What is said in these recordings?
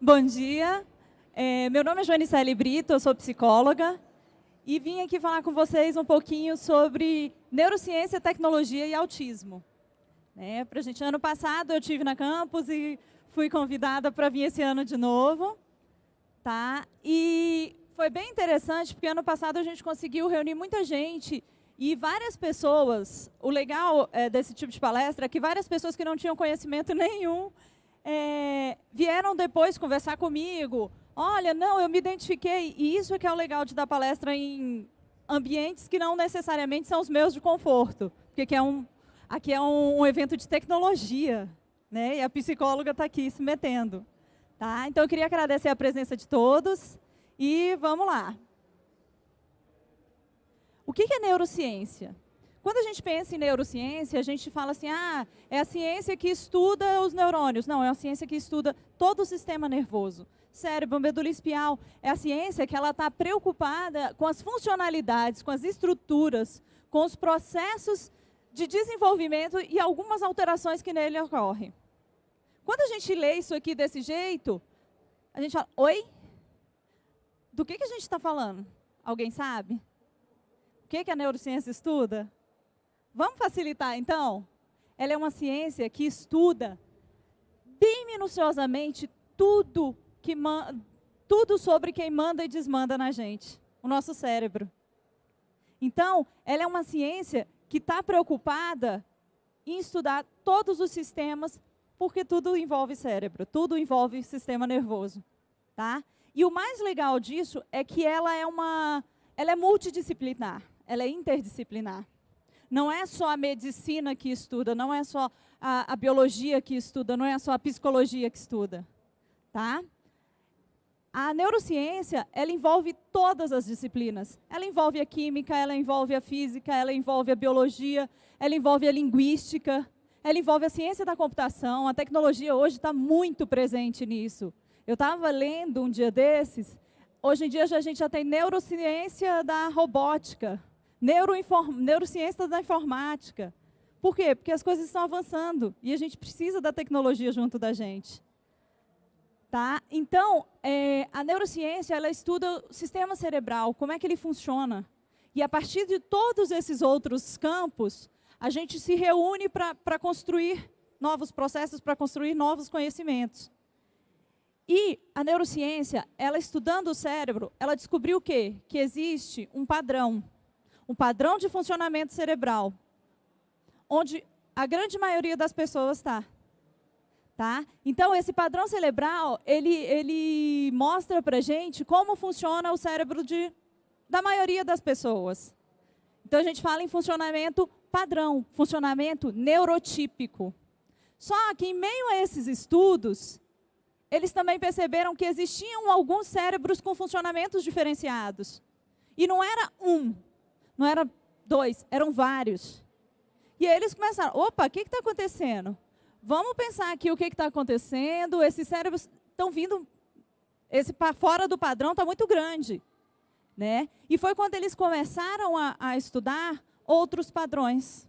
Bom dia. É, meu nome é Joanicele Brito, eu sou psicóloga e vim aqui falar com vocês um pouquinho sobre neurociência, tecnologia e autismo. É, pra gente, ano passado eu tive na campus e fui convidada para vir esse ano de novo. Tá? E foi bem interessante, porque ano passado a gente conseguiu reunir muita gente e várias pessoas, o legal é, desse tipo de palestra é que várias pessoas que não tinham conhecimento nenhum é, vieram depois conversar comigo. Olha, não, eu me identifiquei. E isso é que é o legal de dar palestra em ambientes que não necessariamente são os meus de conforto. Porque aqui é um, aqui é um, um evento de tecnologia. Né? E a psicóloga está aqui se metendo. Tá? Então, eu queria agradecer a presença de todos. E vamos lá. O que é neurociência? Quando a gente pensa em neurociência, a gente fala assim, ah, é a ciência que estuda os neurônios. Não, é a ciência que estuda todo o sistema nervoso. Cérebro, medula espial. É a ciência que ela está preocupada com as funcionalidades, com as estruturas, com os processos de desenvolvimento e algumas alterações que nele ocorrem. Quando a gente lê isso aqui desse jeito, a gente fala, oi? Do que, que a gente está falando? Alguém sabe? O que, que a neurociência estuda? Vamos facilitar, então? Ela é uma ciência que estuda bem minuciosamente tudo, que tudo sobre quem manda e desmanda na gente, o nosso cérebro. Então, ela é uma ciência que está preocupada em estudar todos os sistemas, porque tudo envolve cérebro, tudo envolve sistema nervoso. Tá? E o mais legal disso é que ela é, uma, ela é multidisciplinar ela é interdisciplinar. Não é só a medicina que estuda, não é só a, a biologia que estuda, não é só a psicologia que estuda. Tá? A neurociência, ela envolve todas as disciplinas. Ela envolve a química, ela envolve a física, ela envolve a biologia, ela envolve a linguística, ela envolve a ciência da computação. A tecnologia hoje está muito presente nisso. Eu estava lendo um dia desses, hoje em dia a gente já tem neurociência da robótica, neurociência da informática. Por quê? Porque as coisas estão avançando e a gente precisa da tecnologia junto da gente. Tá? Então, é, a neurociência ela estuda o sistema cerebral, como é que ele funciona. E a partir de todos esses outros campos, a gente se reúne para construir novos processos, para construir novos conhecimentos. E a neurociência, ela estudando o cérebro, ela descobriu o quê? Que existe um padrão um padrão de funcionamento cerebral, onde a grande maioria das pessoas está. Tá? Então, esse padrão cerebral, ele, ele mostra para a gente como funciona o cérebro de, da maioria das pessoas. Então, a gente fala em funcionamento padrão, funcionamento neurotípico. Só que, em meio a esses estudos, eles também perceberam que existiam alguns cérebros com funcionamentos diferenciados. E não era um, não era dois, eram vários. E aí eles começaram, opa, o que está acontecendo? Vamos pensar aqui o que está acontecendo, esses cérebros estão vindo, esse fora do padrão está muito grande. Né? E foi quando eles começaram a, a estudar outros padrões.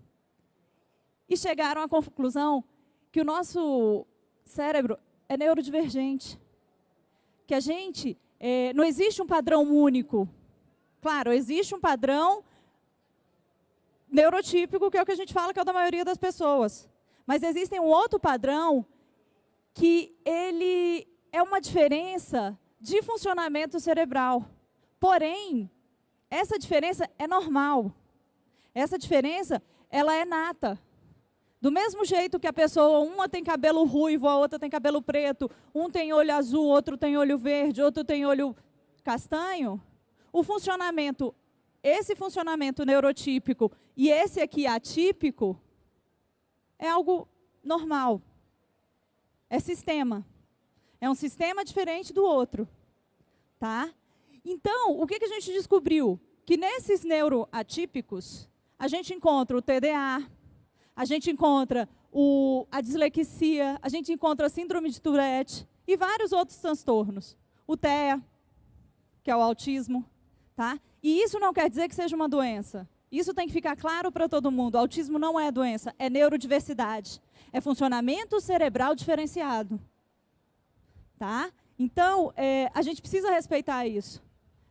E chegaram à conclusão que o nosso cérebro é neurodivergente. Que a gente, é, não existe um padrão único. Claro, existe um padrão neurotípico, que é o que a gente fala que é o da maioria das pessoas. Mas existe um outro padrão que ele é uma diferença de funcionamento cerebral. Porém, essa diferença é normal. Essa diferença, ela é nata. Do mesmo jeito que a pessoa, uma tem cabelo ruivo, a outra tem cabelo preto, um tem olho azul, outro tem olho verde, outro tem olho castanho, o funcionamento esse funcionamento neurotípico e esse aqui atípico é algo normal. É sistema. É um sistema diferente do outro. Tá? Então, o que, a gente descobriu? Que nesses neuroatípicos, a gente encontra o TDA, a gente encontra o, a dislexia, a gente encontra a síndrome de Tourette e vários outros transtornos. O TEA, que é o autismo. Tá? E isso não quer dizer que seja uma doença. Isso tem que ficar claro para todo mundo. Autismo não é doença, é neurodiversidade. É funcionamento cerebral diferenciado. Tá? Então, é, a gente precisa respeitar isso.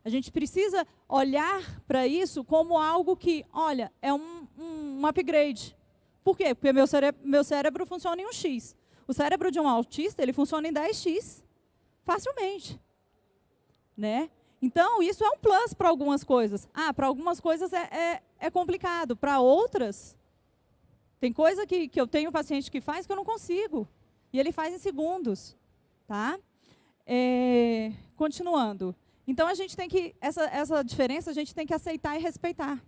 A gente precisa olhar para isso como algo que, olha, é um, um, um upgrade. Por quê? Porque meu cérebro, meu cérebro funciona em um X. O cérebro de um autista, ele funciona em 10X. Facilmente. Né? Então, isso é um plus para algumas coisas. Ah, para algumas coisas é, é, é complicado. Para outras, tem coisa que, que eu tenho paciente que faz que eu não consigo. E ele faz em segundos. Tá? É, continuando. Então, a gente tem que, essa, essa diferença a gente tem que aceitar e respeitar.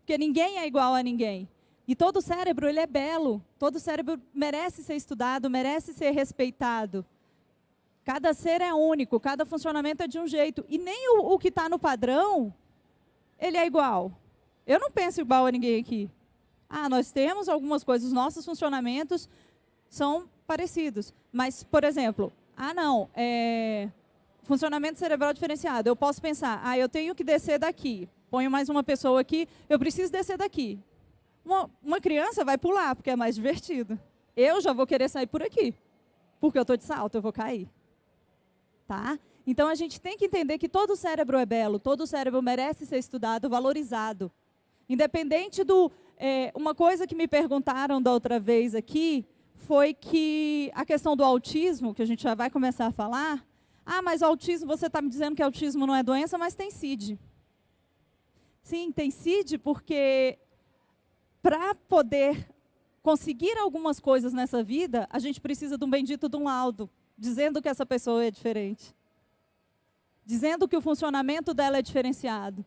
Porque ninguém é igual a ninguém. E todo cérebro, ele é belo. Todo cérebro merece ser estudado, merece ser respeitado. Cada ser é único, cada funcionamento é de um jeito. E nem o, o que está no padrão, ele é igual. Eu não penso igual a ninguém aqui. Ah, nós temos algumas coisas, os nossos funcionamentos são parecidos. Mas, por exemplo, ah, não, é, funcionamento cerebral diferenciado. Eu posso pensar, ah, eu tenho que descer daqui. Ponho mais uma pessoa aqui, eu preciso descer daqui. Uma, uma criança vai pular, porque é mais divertido. Eu já vou querer sair por aqui, porque eu estou de salto, eu vou cair tá? Então a gente tem que entender que todo cérebro é belo, todo cérebro merece ser estudado, valorizado. Independente do... É, uma coisa que me perguntaram da outra vez aqui foi que a questão do autismo, que a gente já vai começar a falar, ah, mas autismo, você está me dizendo que autismo não é doença, mas tem CID. Sim, tem CID porque para poder conseguir algumas coisas nessa vida, a gente precisa de um bendito de um laudo dizendo que essa pessoa é diferente. Dizendo que o funcionamento dela é diferenciado.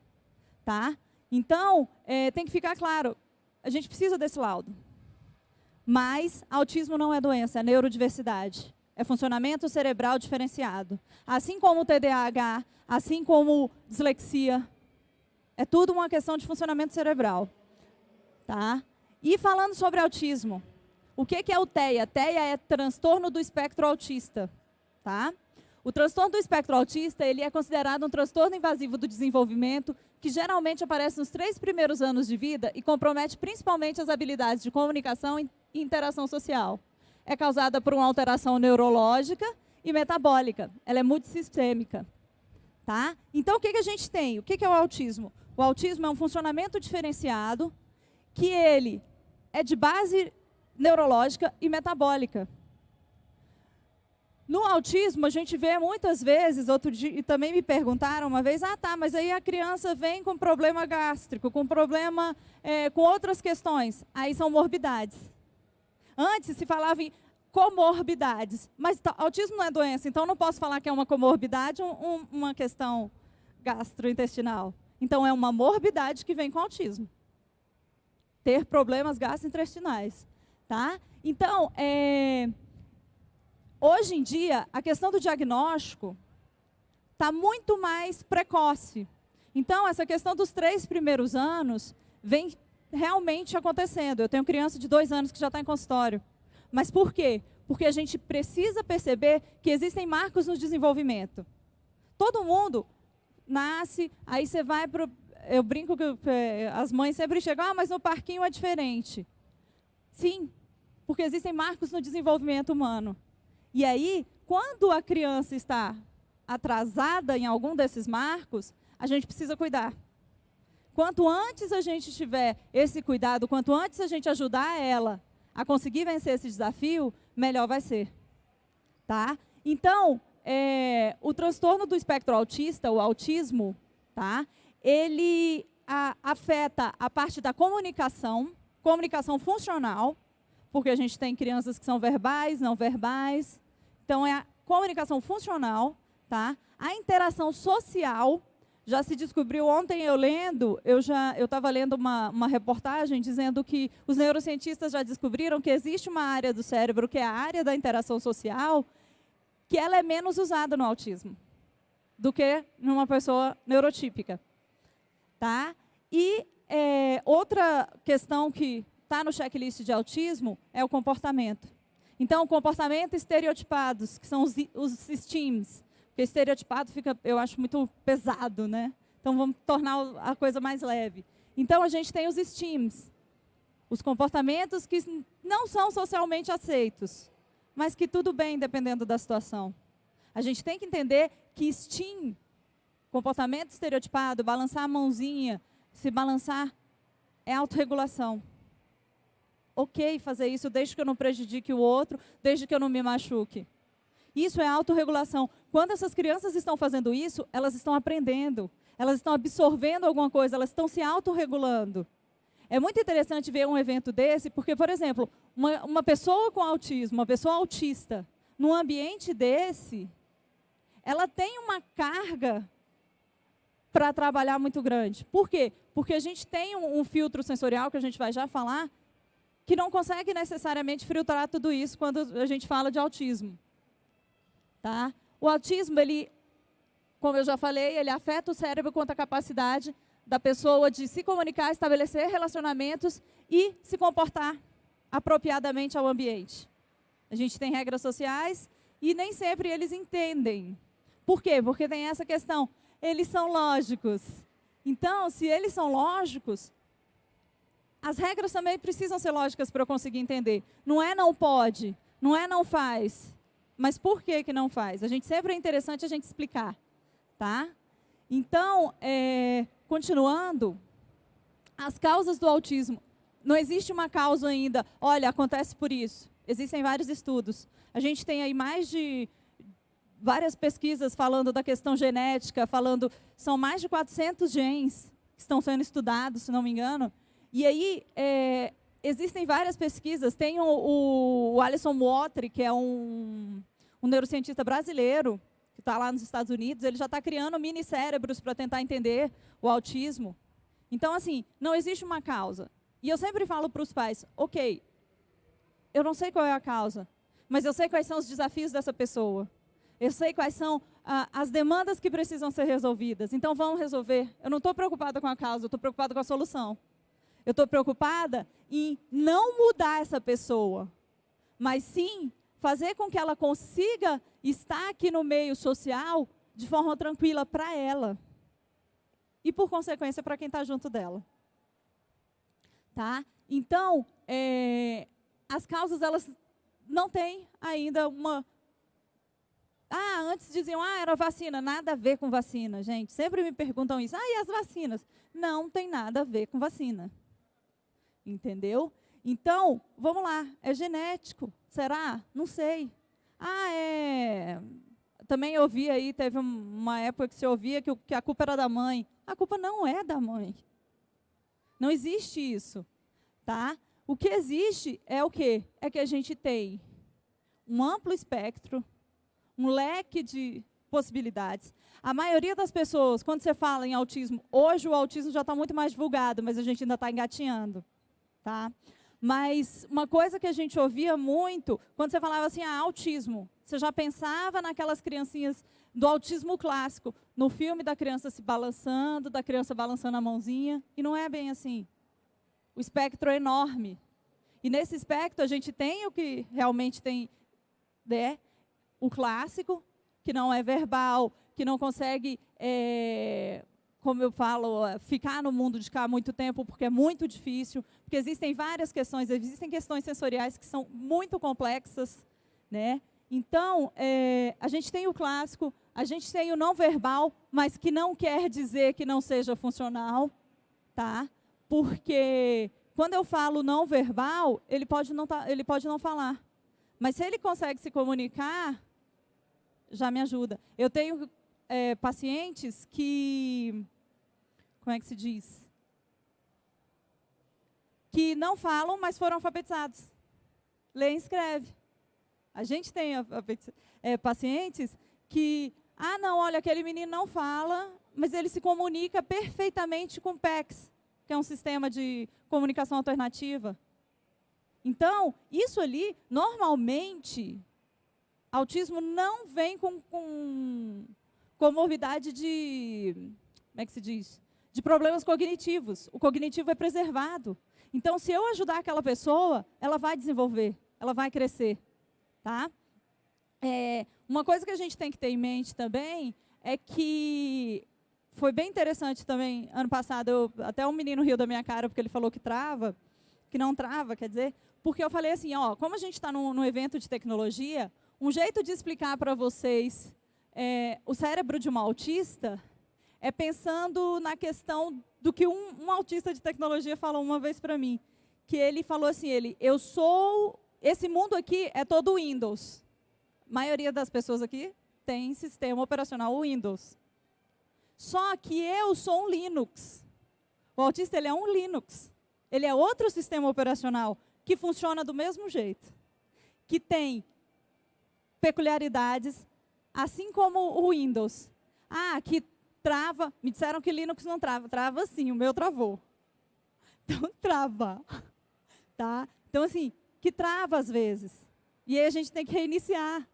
Tá? Então, é, tem que ficar claro, a gente precisa desse laudo. Mas autismo não é doença, é neurodiversidade. É funcionamento cerebral diferenciado. Assim como o TDAH, assim como dislexia. É tudo uma questão de funcionamento cerebral. Tá? E falando sobre autismo, o que, é o TEA? TEA é transtorno do espectro autista. Tá? O transtorno do espectro autista ele é considerado um transtorno invasivo do desenvolvimento que geralmente aparece nos três primeiros anos de vida e compromete principalmente as habilidades de comunicação e interação social. É causada por uma alteração neurológica e metabólica. Ela é multissistêmica. Tá? Então, o que, que a gente tem? O que, que é o autismo? O autismo é um funcionamento diferenciado que ele é de base neurológica e metabólica. No autismo, a gente vê muitas vezes, outro dia, e também me perguntaram uma vez, ah tá, mas aí a criança vem com problema gástrico, com problema, é, com outras questões. Aí são morbidades. Antes se falava em comorbidades, mas autismo não é doença, então não posso falar que é uma comorbidade ou um, uma questão gastrointestinal. Então é uma morbidade que vem com autismo. Ter problemas gastrointestinais. Tá? Então, é, hoje em dia, a questão do diagnóstico está muito mais precoce. Então, essa questão dos três primeiros anos vem realmente acontecendo. Eu tenho criança de dois anos que já está em consultório. Mas por quê? Porque a gente precisa perceber que existem marcos no desenvolvimento. Todo mundo nasce, aí você vai para... Eu brinco que é, as mães sempre chegam, ah, mas no parquinho é diferente. Sim, porque existem marcos no desenvolvimento humano. E aí, quando a criança está atrasada em algum desses marcos, a gente precisa cuidar. Quanto antes a gente tiver esse cuidado, quanto antes a gente ajudar ela a conseguir vencer esse desafio, melhor vai ser. Tá? Então, é, o transtorno do espectro autista, o autismo, tá? ele a, afeta a parte da comunicação, comunicação funcional, porque a gente tem crianças que são verbais, não verbais. Então, é a comunicação funcional, tá? A interação social, já se descobriu, ontem eu lendo, eu já eu estava lendo uma, uma reportagem dizendo que os neurocientistas já descobriram que existe uma área do cérebro, que é a área da interação social, que ela é menos usada no autismo do que numa pessoa neurotípica. Tá? E é, outra questão que está no checklist de autismo é o comportamento. Então, comportamento estereotipados, que são os, os STEAMs. Porque estereotipado fica, eu acho, muito pesado, né? Então, vamos tornar a coisa mais leve. Então, a gente tem os STEAMs, os comportamentos que não são socialmente aceitos, mas que tudo bem dependendo da situação. A gente tem que entender que STEAM, comportamento estereotipado, balançar a mãozinha, se balançar, é autorregulação. Ok fazer isso desde que eu não prejudique o outro, desde que eu não me machuque. Isso é autorregulação. Quando essas crianças estão fazendo isso, elas estão aprendendo, elas estão absorvendo alguma coisa, elas estão se autorregulando. É muito interessante ver um evento desse, porque, por exemplo, uma, uma pessoa com autismo, uma pessoa autista, num ambiente desse, ela tem uma carga para trabalhar muito grande. Por quê? Porque a gente tem um, um, filtro sensorial, que a gente vai já falar, que não consegue necessariamente filtrar tudo isso quando a gente fala de autismo. Tá? O autismo, ele, como eu já falei, ele afeta o cérebro quanto à capacidade da pessoa de se comunicar, estabelecer relacionamentos e se comportar apropriadamente ao ambiente. A gente tem regras sociais e nem sempre eles entendem. Por quê? Porque tem essa questão. Eles são lógicos. Então, se eles são lógicos, as regras também precisam ser lógicas para eu conseguir entender. Não é não pode, não é não faz. Mas por que, que não faz? A gente sempre é interessante a gente explicar. Tá? Então, é, continuando, as causas do autismo. Não existe uma causa ainda, olha, acontece por isso. Existem vários estudos. A gente tem aí mais de várias pesquisas falando da questão genética, falando, são mais de 400 genes que estão sendo estudados, se não me engano. E aí, é, existem várias pesquisas. Tem o, o, Alison Watry, que é um, um neurocientista brasileiro, que está lá nos Estados Unidos, ele já está criando mini cérebros para tentar entender o autismo. Então, assim, não existe uma causa. E eu sempre falo para os pais, ok, eu não sei qual é a causa, mas eu sei quais são os desafios dessa pessoa. Eu sei quais são ah, as demandas que precisam ser resolvidas. Então, vamos resolver. Eu não estou preocupada com a causa, eu estou preocupada com a solução. Eu estou preocupada em não mudar essa pessoa, mas sim fazer com que ela consiga estar aqui no meio social de forma tranquila para ela. E, por consequência, para quem está junto dela. Tá? Então, é, as causas, elas não têm ainda uma... Ah, antes diziam, ah, era vacina. Nada a ver com vacina, gente. Sempre me perguntam isso. Ah, e as vacinas? Não tem nada a ver com vacina. Entendeu? Então, vamos lá, é genético. Será? Não sei. Ah, é. Também ouvi aí, teve uma época que se ouvia que, a culpa era da mãe. A culpa não é da mãe. Não existe isso. Tá? O que existe é o quê? É que a gente tem um amplo espectro, um leque de possibilidades. A maioria das pessoas, quando você fala em autismo, hoje o autismo já está muito mais divulgado, mas a gente ainda está engatinhando. Tá? Mas uma coisa que a gente ouvia muito, quando você falava assim, ah, autismo, você já pensava naquelas criancinhas do autismo clássico, no filme da criança se balançando, da criança balançando a mãozinha, e não é bem assim. O espectro é enorme. E nesse espectro a gente tem o que realmente tem, né, o clássico, que não é verbal, que não consegue é, como eu falo, ficar no mundo de cá muito tempo, porque é muito difícil, porque existem várias questões, existem questões sensoriais que são muito complexas, né? Então, é, a gente tem o clássico, a gente tem o não verbal, mas que não quer dizer que não seja funcional, tá? Porque quando eu falo não verbal, ele pode não, tá, ele pode não falar. Mas se ele consegue se comunicar, já me ajuda. Eu tenho é, pacientes que como é que se diz? Que não falam, mas foram alfabetizados. Lê e escreve. A gente tem é, pacientes que, ah, não, olha, aquele menino não fala, mas ele se comunica perfeitamente com o PEX, que é um sistema de comunicação alternativa. Então, isso ali, normalmente, autismo não vem com, com comorbidade de, como é que se diz? de problemas cognitivos. O cognitivo é preservado. Então, se eu ajudar aquela pessoa, ela vai desenvolver, ela vai crescer. Tá? É, uma coisa que a gente tem que ter em mente também é que foi bem interessante também, ano passado, eu, até um menino riu da minha cara, porque ele falou que trava, que não trava, quer dizer, porque eu falei assim, ó, como a gente está num, num, evento de tecnologia, um jeito de explicar para vocês é, o cérebro de um autista é pensando na questão do que um, um autista de tecnologia falou uma vez para mim, que ele falou assim, ele, eu sou, esse mundo aqui é todo Windows. A maioria das pessoas aqui tem sistema operacional Windows. Só que eu sou um Linux. O autista ele é um Linux. Ele é outro sistema operacional que funciona do mesmo jeito. Que tem peculiaridades, assim como o Windows. Ah, que trava. Me disseram que Linux não trava. Trava sim, o meu travou. Então, trava. Tá? Então, assim, que trava às vezes. E aí a gente tem que reiniciar.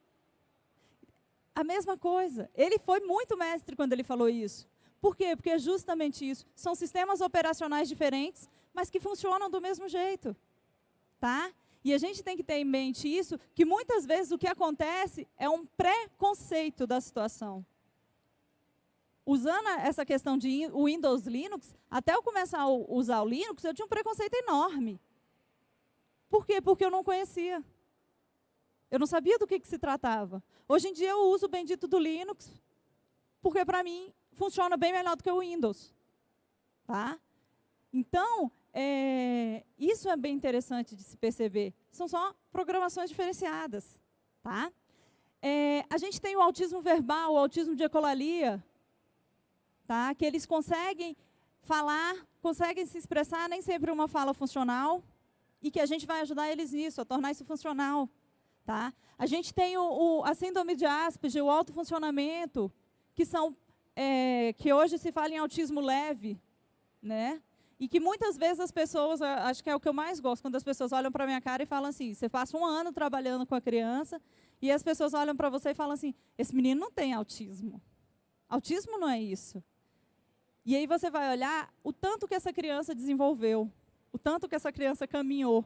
A mesma coisa. Ele foi muito mestre quando ele falou isso. Por quê? Porque é justamente isso. São sistemas operacionais diferentes, mas que funcionam do mesmo jeito. Tá? E a gente tem que ter em mente isso, que muitas vezes o que acontece é um preconceito da situação. Usando essa questão de Windows Linux, até eu começar a usar o Linux, eu tinha um preconceito enorme. Por quê? Porque eu não conhecia. Eu não sabia do que, que se tratava. Hoje em dia eu uso o bendito do Linux, porque para mim funciona bem melhor do que o Windows. Tá? Então, é, isso é bem interessante de se perceber. São só programações diferenciadas. Tá? É, a gente tem o autismo verbal, o autismo de ecolalia, tá? que eles conseguem falar, conseguem se expressar, nem sempre uma fala funcional, e que a gente vai ajudar eles nisso, a tornar isso funcional. Tá? A gente tem o, o, a síndrome de Asperger, o alto funcionamento, que, são, é, que hoje se fala em autismo leve, né? E que muitas vezes as pessoas, acho que é o que eu mais gosto, quando as pessoas olham para a minha cara e falam assim, você passa um ano trabalhando com a criança, e as pessoas olham para você e falam assim, esse menino não tem autismo. Autismo não é isso. E aí você vai olhar o tanto que essa criança desenvolveu, o tanto que essa criança caminhou.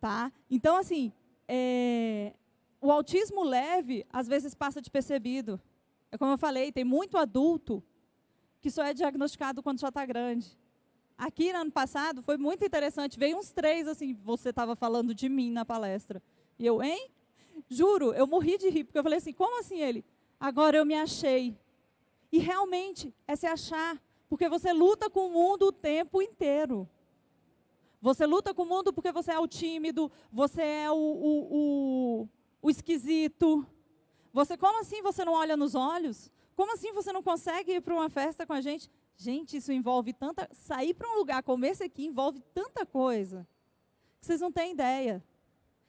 Tá? Então, assim, é, o autismo leve, às vezes, passa despercebido. É como eu falei, tem muito adulto que só é diagnosticado quando já está grande. Aqui, no ano passado, foi muito interessante. Veio uns três, assim, você estava falando de mim na palestra. E eu, hein? Juro, eu morri de rir, porque eu falei assim, como assim ele? Agora eu me achei. E realmente, é se achar. Porque você luta com o mundo o tempo inteiro. Você luta com o mundo porque você é o tímido, você é o, o, o, o esquisito. Você, como assim você não olha nos olhos? Como assim você não consegue ir para uma festa com a gente? Gente, isso envolve tanta. Sair para um lugar como esse aqui envolve tanta coisa. Que vocês não têm ideia.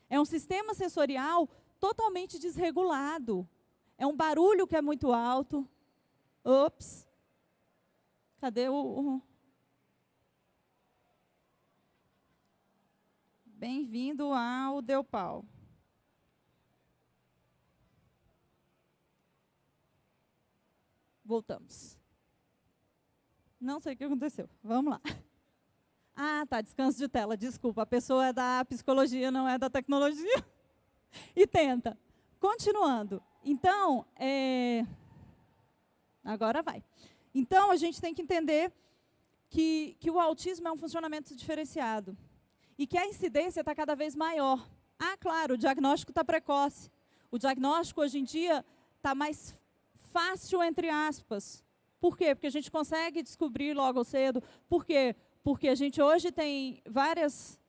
É um sistema sensorial totalmente desregulado. É um barulho que é muito alto. Ops. Cadê o. Bem-vindo ao Deu Pau. Voltamos. Não sei o que aconteceu. Vamos lá. Ah, tá, descanso de tela, desculpa. A pessoa é da psicologia, não é da tecnologia. E tenta. Continuando. Então, é... agora vai. Então, a gente tem que entender que, que o autismo é um funcionamento diferenciado e que a incidência está cada vez maior. Ah, claro, o diagnóstico está precoce. O diagnóstico, hoje em dia, está mais fácil, entre aspas. Por quê? Porque a gente consegue descobrir logo cedo. Por quê? Porque a gente hoje tem várias...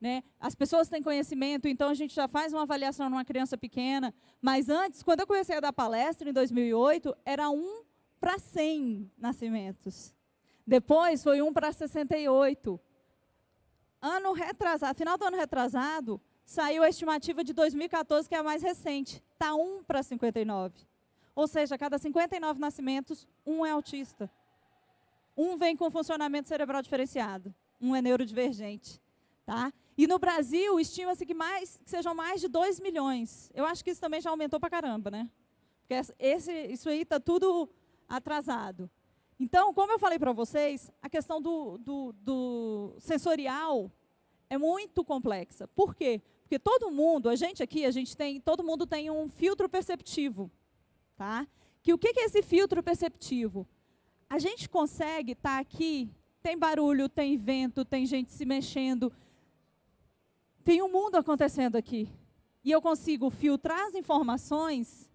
Né, as pessoas têm conhecimento, então a gente já faz uma avaliação numa criança pequena. Mas antes, quando eu comecei a dar palestra, em 2008, era 1 para 100 nascimentos. Depois foi 1 para 68 ano retrasado, final do ano retrasado, saiu a estimativa de 2014, que é a mais recente. Está 1 para 59. Ou seja, a cada 59 nascimentos, um é autista. Um vem com funcionamento cerebral diferenciado. Um é neurodivergente. Tá? E no Brasil, estima-se que, que sejam mais de 2 milhões. Eu acho que isso também já aumentou para caramba, né? Porque esse, isso aí está tudo atrasado. Então, como eu falei para vocês, a questão do, do, do, sensorial é muito complexa. Por quê? Porque todo mundo, a gente aqui, a gente tem, todo mundo tem um filtro perceptivo. Tá? Que o que é esse filtro perceptivo? a gente consegue estar tá aqui, tem barulho, tem vento, tem gente se mexendo, tem um mundo acontecendo aqui. E eu consigo filtrar as informações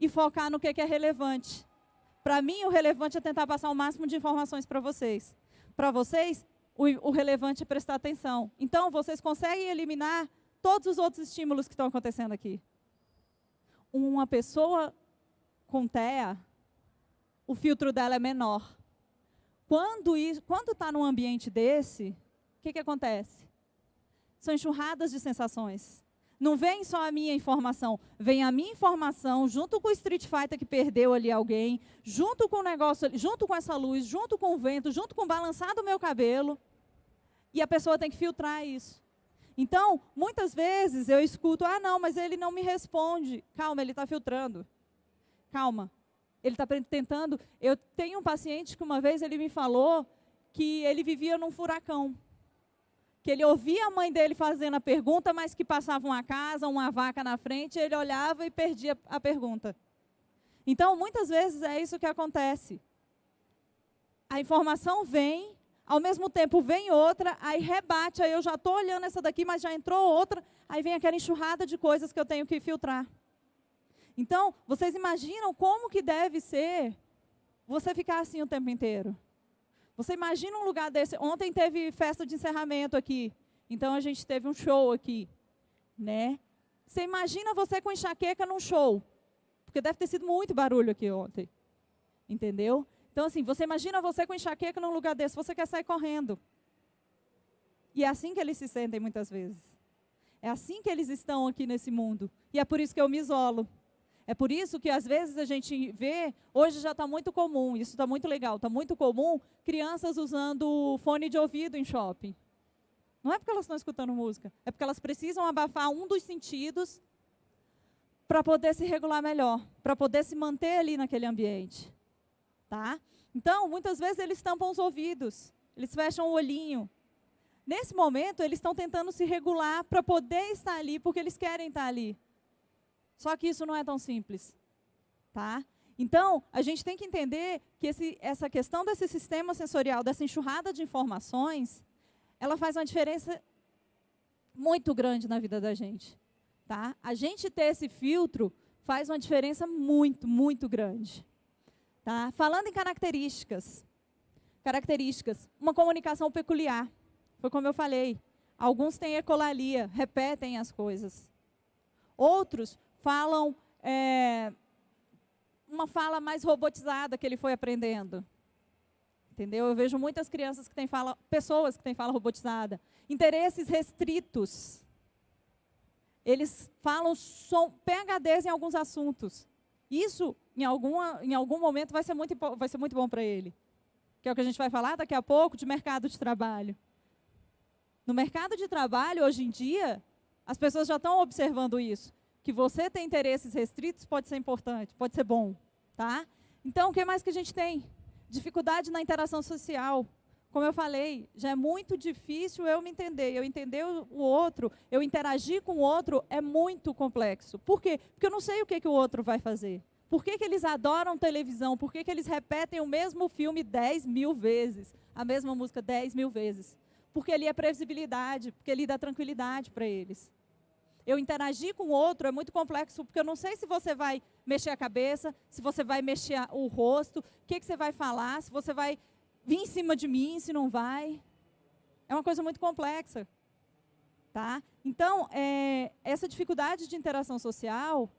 e focar no que é relevante. Para mim, o relevante é tentar passar o máximo de informações para vocês. Para vocês, o, o relevante é prestar atenção. Então, vocês conseguem eliminar todos os outros estímulos que estão acontecendo aqui. Uma pessoa com TEA, o filtro dela é menor. Quando está num ambiente desse, o que, que acontece? São enxurradas de sensações. Não vem só a minha informação, vem a minha informação junto com o Street Fighter que perdeu ali alguém, junto com o negócio, junto com essa luz, junto com o vento, junto com o balançar do meu cabelo. E a pessoa tem que filtrar isso. Então, muitas vezes eu escuto, ah, não, mas ele não me responde. Calma, ele está filtrando. Calma. Ele está tentando. Eu tenho um paciente que uma vez ele me falou que ele vivia num furacão que ele ouvia a mãe dele fazendo a pergunta, mas que passava uma casa, uma vaca na frente, ele olhava e perdia a pergunta. Então, muitas vezes é isso que acontece. A informação vem, ao mesmo tempo vem outra, aí rebate, aí eu já estou olhando essa daqui, mas já entrou outra, aí vem aquela enxurrada de coisas que eu tenho que filtrar. Então, vocês imaginam como que deve ser você ficar assim o tempo inteiro? Você imagina um lugar desse. Ontem teve festa de encerramento aqui. Então a gente teve um show aqui, né? Você imagina você com enxaqueca num show? Porque deve ter sido muito barulho aqui ontem. Entendeu? Então assim, você imagina você com enxaqueca num lugar desse, você quer sair correndo. E é assim que eles se sentem muitas vezes. É assim que eles estão aqui nesse mundo. E é por isso que eu me isolo. É por isso que às vezes a gente vê, hoje já está muito comum, isso está muito legal, está muito comum, crianças usando fone de ouvido em shopping. Não é porque elas estão escutando música, é porque elas precisam abafar um dos sentidos para poder se regular melhor, para poder se manter ali naquele ambiente. Tá? Então, muitas vezes eles tampam os ouvidos, eles fecham o olhinho. Nesse momento, eles estão tentando se regular para poder estar ali, porque eles querem estar ali. Só que isso não é tão simples. Tá? Então, a gente tem que entender que esse, essa questão desse sistema sensorial, dessa enxurrada de informações, ela faz uma diferença muito grande na vida da gente. Tá? A gente ter esse filtro faz uma diferença muito, muito grande. Tá? Falando em características, características, uma comunicação peculiar. Foi como eu falei, alguns têm ecolalia, repetem as coisas. Outros falam é, uma fala mais robotizada que ele foi aprendendo. Entendeu? Eu vejo muitas crianças que têm fala, pessoas que têm fala robotizada. Interesses restritos. Eles falam som, PHDs em alguns assuntos. Isso, em, alguma, em algum momento, vai ser muito, vai ser muito bom para ele. Que é o que a gente vai falar daqui a pouco de mercado de trabalho. No mercado de trabalho, hoje em dia, as pessoas já estão observando isso que você tem interesses restritos pode ser importante, pode ser bom, tá? Então, o que mais que a gente tem? Dificuldade na interação social. Como eu falei, já é muito difícil eu me entender. Eu entender o outro, eu interagir com o outro é muito complexo. Por quê? Porque eu não sei o que, que o outro vai fazer. Por que, que eles adoram televisão? Por que, que eles repetem o mesmo filme 10 mil vezes? A mesma música 10 mil vezes? Porque ele é previsibilidade, porque ele dá tranquilidade para eles eu interagir com o outro é muito complexo, porque eu não sei se você vai mexer a cabeça, se você vai mexer o rosto, o que, que você vai falar, se você vai vir em cima de mim, se não vai. É uma coisa muito complexa. Tá? Então, é, essa dificuldade de interação social,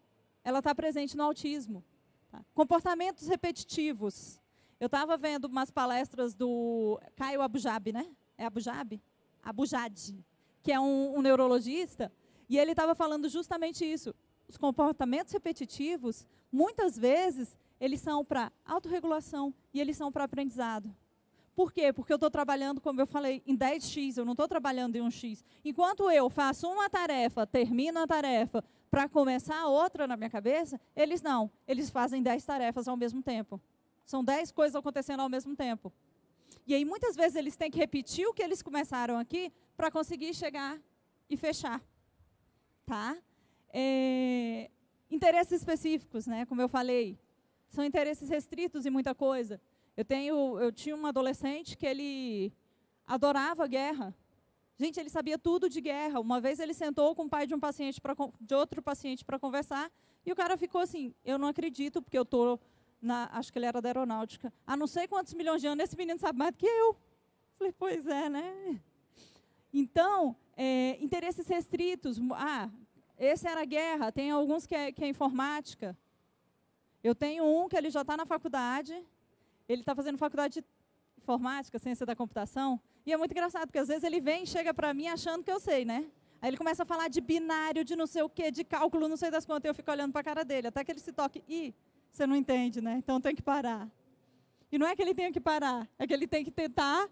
ela está presente no autismo. Tá? Comportamentos repetitivos. Eu estava vendo umas palestras do Caio Abujab, né? É Abujab? Abujad, que é um, um neurologista, e ele estava falando justamente isso. Os comportamentos repetitivos, muitas vezes, eles são para autorregulação e eles são para aprendizado. Por quê? Porque eu estou trabalhando, como eu falei, em 10x, eu não estou trabalhando em 1x. Enquanto eu faço uma tarefa, termino a tarefa, para começar outra na minha cabeça, eles não. Eles fazem 10 tarefas ao mesmo tempo. São 10 coisas acontecendo ao mesmo tempo. E aí, muitas vezes, eles têm que repetir o que eles começaram aqui para conseguir chegar e fechar tá? É, interesses específicos, né? Como eu falei, são interesses restritos em muita coisa. Eu, tenho, eu tinha um adolescente que ele adorava guerra. Gente, ele sabia tudo de guerra. Uma vez ele sentou com o pai de um paciente de outro paciente para conversar e o cara ficou assim: eu não acredito porque eu estou acho que ele era da aeronáutica. Há não sei quantos milhões de anos esse menino sabe mais do que eu. Falei, pois é, né? Então, é, interesses restritos. Ah, esse era a guerra. Tem alguns que é, que é informática. Eu tenho um que ele já está na faculdade. Ele está fazendo faculdade de informática, ciência da computação. E é muito engraçado, porque às vezes ele vem e chega para mim achando que eu sei, né? Aí ele começa a falar de binário, de não sei o quê, de cálculo, não sei das quantas. Eu fico olhando para a cara dele, até que ele se toque. Ih, você não entende, né? Então tem que parar. E não é que ele tenha que parar, é que ele tem que tentar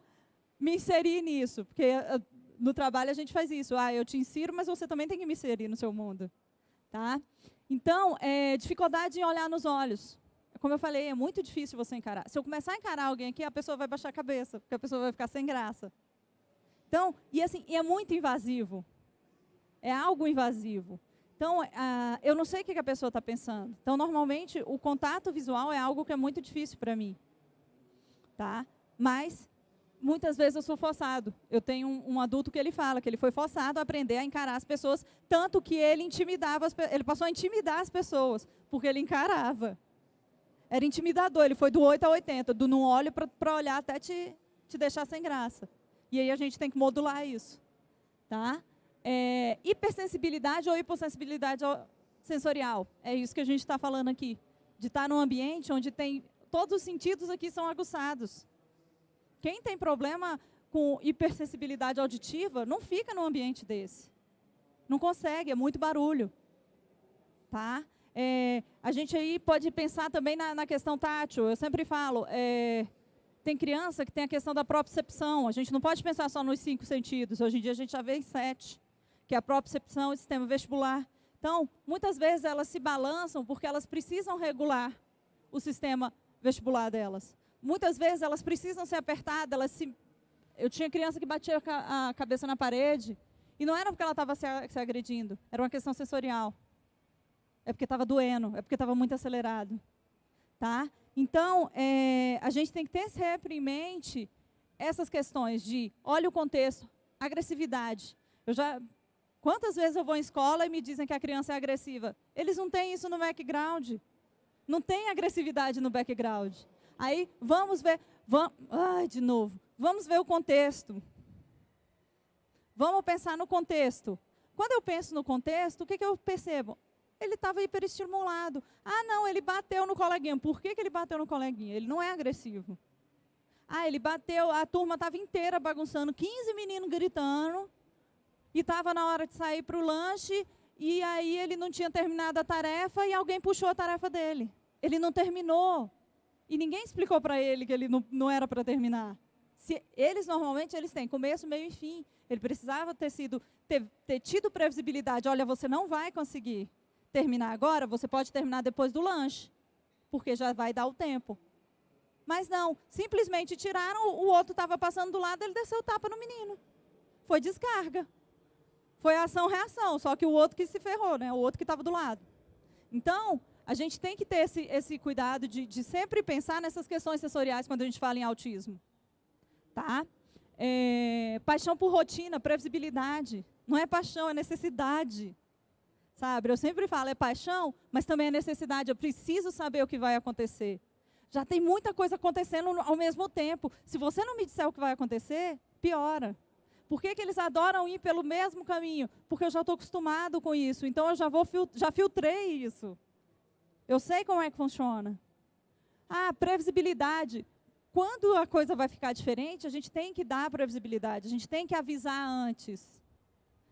me inserir nisso. Porque eh, no trabalho a gente faz isso. Ah, eu te insiro, mas você também tem que me inserir no seu mundo. Tá? Então, é, dificuldade em olhar nos olhos como eu falei, é muito difícil você encarar. Se eu começar a encarar alguém aqui, a pessoa vai baixar a cabeça, porque a pessoa vai ficar sem graça. Então, e assim, é muito invasivo. É algo invasivo. Então, ah, eu não sei o que a pessoa está pensando. Então, normalmente, o contato visual é algo que é muito difícil para mim. Tá? Mas, muitas vezes eu sou forçado. Eu tenho um, um, adulto que ele fala que ele foi forçado a aprender a encarar as pessoas, tanto que ele intimidava, as, ele passou a intimidar as pessoas, porque ele encarava era intimidador. Ele foi do 8 a 80, do não olho para olhar até te, te deixar sem graça. E aí a gente tem que modular isso. Tá? É, hipersensibilidade ou hipossensibilidade sensorial. É isso que a gente está falando aqui. De estar tá num ambiente onde tem todos os sentidos aqui são aguçados. Quem tem problema com hipersensibilidade auditiva não fica num ambiente desse. Não consegue, é muito barulho. Tá? É, a gente aí pode pensar também na, na questão tátil. Eu sempre falo, é, tem criança que tem a questão da propriocepção. A gente não pode pensar só nos cinco sentidos. Hoje em dia a gente já vê em sete, que é a propriocepção e o sistema vestibular. Então, muitas vezes elas se balançam porque elas precisam regular o sistema vestibular delas. Muitas vezes elas precisam ser apertadas. Elas se... Eu tinha criança que batia a cabeça na parede e não era porque ela estava se agredindo, era uma questão sensorial é porque estava doendo, é porque estava muito acelerado. Tá? Então, é, a gente tem que ter sempre em mente essas questões de, olha o contexto, agressividade. Eu já, quantas vezes eu vou em escola e me dizem que a criança é agressiva? Eles não têm isso no background. Não tem agressividade no background. Aí, vamos ver, vamos, ai, de novo, vamos ver o contexto. Vamos pensar no contexto. Quando eu penso no contexto, o que, que eu percebo? ele estava hiperestimulado. Ah, não, ele bateu no coleguinha. Por que, que ele bateu no coleguinha? Ele não é agressivo. Ah, ele bateu, a turma estava inteira bagunçando, 15 meninos gritando, e estava na hora de sair para o lanche, e aí ele não tinha terminado a tarefa, e alguém puxou a tarefa dele. Ele não terminou. E ninguém explicou para ele que ele não, não era para terminar. Se, eles, normalmente, eles têm começo, meio e fim. Ele precisava ter, sido, ter, ter tido previsibilidade. Olha, você não vai conseguir terminar agora, você pode terminar depois do lanche, porque já vai dar o tempo. Mas não, simplesmente tiraram, o outro estava passando do lado, ele desceu o tapa no menino. Foi descarga. Foi ação-reação, só que o outro que se ferrou, né? o outro que estava do lado. Então, a gente tem que ter esse, esse cuidado de, de, sempre pensar nessas questões sensoriais quando a gente fala em autismo. Tá? É, paixão por rotina, previsibilidade. Não é paixão, é necessidade. Sabe? Eu sempre falo, é paixão, mas também é necessidade. Eu preciso saber o que vai acontecer. Já tem muita coisa acontecendo ao mesmo tempo. Se você não me disser o que vai acontecer, piora. Por que, que eles adoram ir pelo mesmo caminho? Porque eu já estou acostumado com isso. Então eu já vou já filtrei isso. Eu sei como é que funciona. Ah, previsibilidade. Quando a coisa vai ficar diferente, a gente tem que dar previsibilidade. A gente tem que avisar antes.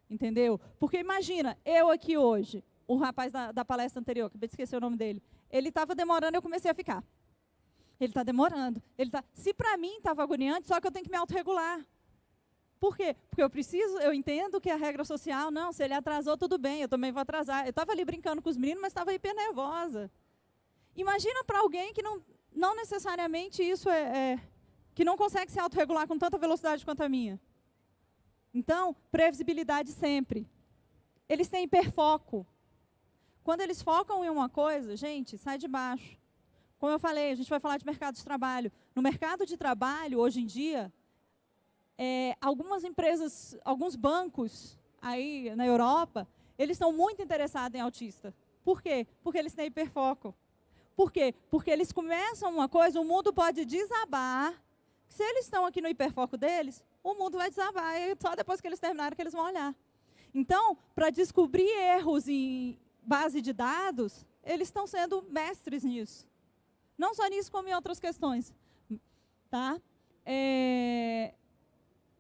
Entendeu? Porque imagina, eu aqui hoje, o rapaz da, da palestra anterior, acabei de esquecer o nome dele, ele estava demorando, eu comecei a ficar. Ele está demorando. Ele tá, se para mim estava agoniante, só que eu tenho que me autorregular. Por quê? Porque eu preciso, eu entendo que a regra social, não, se ele atrasou, tudo bem, eu também vou atrasar. Eu estava ali brincando com os meninos, mas estava hiper nervosa. Imagina para alguém que não, não necessariamente isso é, é que não consegue se autorregular com tanta velocidade quanto a minha. Então, previsibilidade sempre. Eles têm hiperfoco. Quando eles focam em uma coisa, gente, sai de baixo. Como eu falei, a gente vai falar de mercado de trabalho. No mercado de trabalho, hoje em dia, é, algumas empresas, alguns bancos aí na Europa, eles estão muito interessados em autista. Por quê? Porque eles têm hiperfoco. Por quê? Porque eles começam uma coisa, o mundo pode desabar. Se eles estão aqui no hiperfoco deles, o mundo vai desabar. E só depois que eles terminarem que eles vão olhar. Então, para descobrir erros em base de dados, eles estão sendo mestres nisso. Não só nisso, como em outras questões. Tá? É,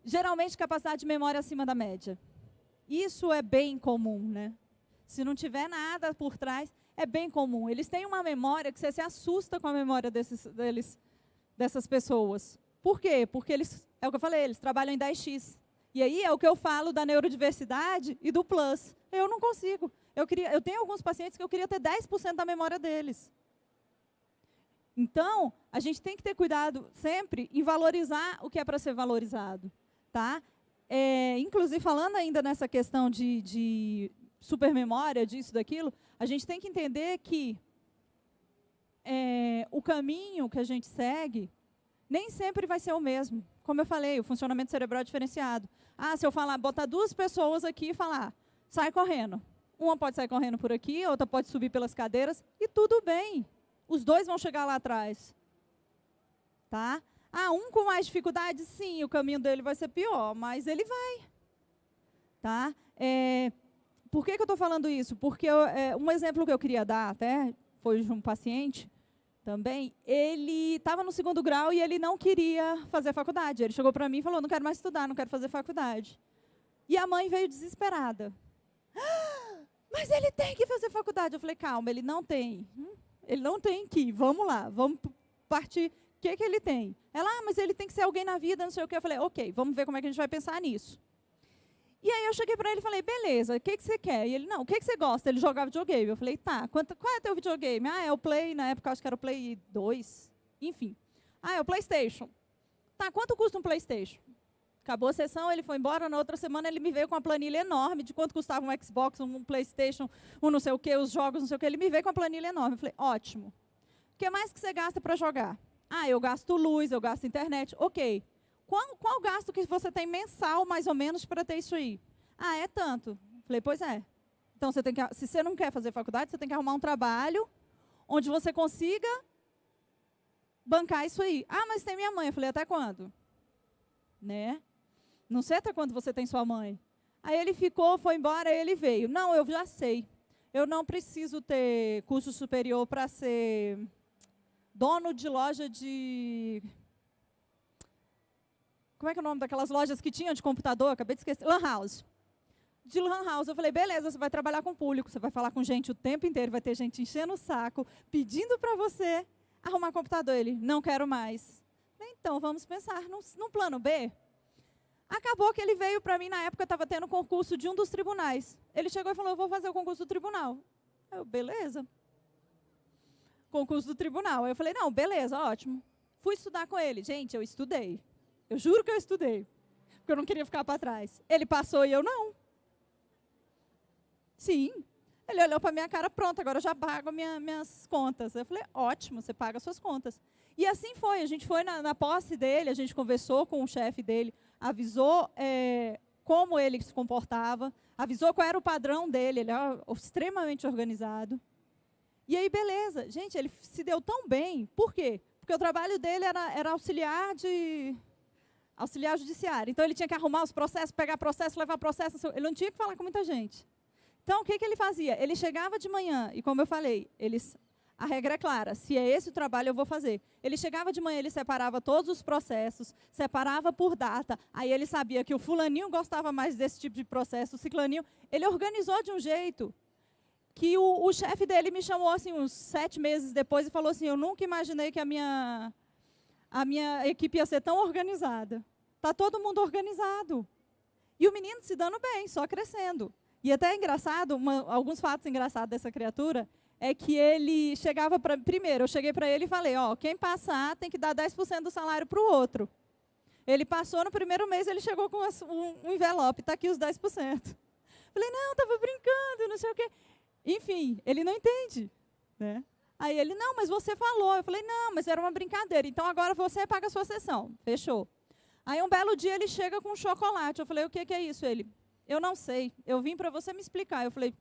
geralmente, capacidade de memória acima da média. Isso é bem comum, né? Se não tiver nada por trás, é bem comum. Eles têm uma memória que você se assusta com a memória desses, deles, dessas pessoas. Por quê? Porque eles, é o que eu falei, eles trabalham em 10x. E aí é o que eu falo da neurodiversidade e do plus. Eu não consigo. Eu, queria, eu tenho alguns pacientes que eu queria ter 10% da memória deles. Então, a gente tem que ter cuidado sempre em valorizar o que é para ser valorizado. Tá? É, inclusive, falando ainda nessa questão de, de supermemória, disso, daquilo, a gente tem que entender que é, o caminho que a gente segue nem sempre vai ser o mesmo. Como eu falei, o funcionamento cerebral é diferenciado. Ah, se eu falar, botar duas pessoas aqui e falar, sai correndo. Uma pode sair correndo por aqui, outra pode subir pelas cadeiras, e tudo bem. Os dois vão chegar lá atrás. Tá? Ah, um com mais dificuldade, sim, o caminho dele vai ser pior, mas ele vai. Tá? É, por que, que eu estou falando isso? Porque eu, é, um exemplo que eu queria dar até, foi de um paciente também, ele estava no segundo grau e ele não queria fazer faculdade. Ele chegou para mim e falou, não quero mais estudar, não quero fazer faculdade. E a mãe veio desesperada. Ah, mas ele tem que fazer faculdade. Eu falei, calma, ele não tem. Ele não tem que vamos lá, vamos partir. Que, que ele tem? Ela, ah, mas ele tem que ser alguém na vida, não sei o que. Eu falei, ok, vamos ver como é que a gente vai pensar nisso. E aí eu cheguei para ele e falei, beleza, o que, que você quer? E ele, não, o que, que você gosta? Ele jogava videogame. Eu falei, tá, quanto, qual é teu videogame? Ah, é o Play, na época acho que era o Play 2. Enfim. Ah, é o Playstation. Tá, quanto custa um Playstation? Acabou a sessão, ele foi embora. Na outra semana ele me veio com uma planilha enorme de quanto custava um Xbox, um Playstation, um não sei o quê, os jogos, não sei o quê. Ele me veio com uma planilha enorme. Eu falei, ótimo. O que mais que você gasta para jogar? Ah, eu gasto luz, eu gasto internet. Ok. Qual, qual gasto que você tem mensal, mais ou menos, para ter isso aí? Ah, é tanto. Falei, pois é. Então, você tem que, se você não quer fazer faculdade, você tem que arrumar um trabalho onde você consiga bancar isso aí. Ah, mas tem minha mãe. Eu falei, até quando? Né? Não sei até quando você tem sua mãe. Aí ele ficou, foi embora, ele veio. Não, eu já sei. Eu não preciso ter curso superior para ser dono de loja de como é que é o nome daquelas lojas que tinham de computador? Acabei de esquecer. Lan House. De Lan House. Eu falei, beleza, você vai trabalhar com público, você vai falar com gente o tempo inteiro, vai ter gente enchendo o saco, pedindo para você arrumar computador. Ele, não quero mais. Então, vamos pensar num, num plano B. Acabou que ele veio para mim, na época estava tendo concurso de um dos tribunais. Ele chegou e falou, eu vou fazer o concurso do tribunal. Eu, beleza. Concurso do tribunal. Eu falei, não, beleza, ótimo. Fui estudar com ele. Gente, eu estudei. Eu juro que eu estudei, porque eu não queria ficar para trás. Ele passou e eu não. Sim. Ele olhou para minha cara, pronto, agora eu já pago minha, minhas contas. Eu falei, ótimo, você paga suas contas. E assim foi, a gente foi na, na posse dele, a gente conversou com o chefe dele, avisou é, como ele se comportava, avisou qual era o padrão dele, ele era extremamente organizado. E aí, beleza. Gente, ele se deu tão bem. Por quê? Porque o trabalho dele era, era auxiliar de auxiliar judiciário. Então, ele tinha que arrumar os processos, pegar processo, levar processo. Ele não tinha que falar com muita gente. Então, o que, que ele fazia? Ele chegava de manhã, e como eu falei, eles, a regra é clara, se é esse o trabalho, eu vou fazer. Ele chegava de manhã, ele separava todos os processos, separava por data, aí ele sabia que o fulaninho gostava mais desse tipo de processo, o ciclaninho, ele organizou de um jeito que o, o chefe dele me chamou assim uns sete meses depois e falou assim, eu nunca imaginei que a minha a minha equipe ia ser tão organizada. Está todo mundo organizado. E o menino se dando bem, só crescendo. E até é engraçado, uma, alguns fatos engraçados dessa criatura, é que ele chegava para... Primeiro, eu cheguei para ele e falei, ó, quem passar tem que dar 10% do salário para o outro. Ele passou no primeiro mês, ele chegou com um, um envelope, está aqui os 10%. Falei, não, estava brincando, não sei o quê. Enfim, ele não entende. Né? Aí ele, não, mas você falou. Eu falei, não, mas era uma brincadeira. Então agora você paga a sua sessão. Fechou. Aí um belo dia ele chega com um chocolate. Eu falei, o que, é isso? Ele, eu não sei. Eu vim para você me explicar. Eu falei,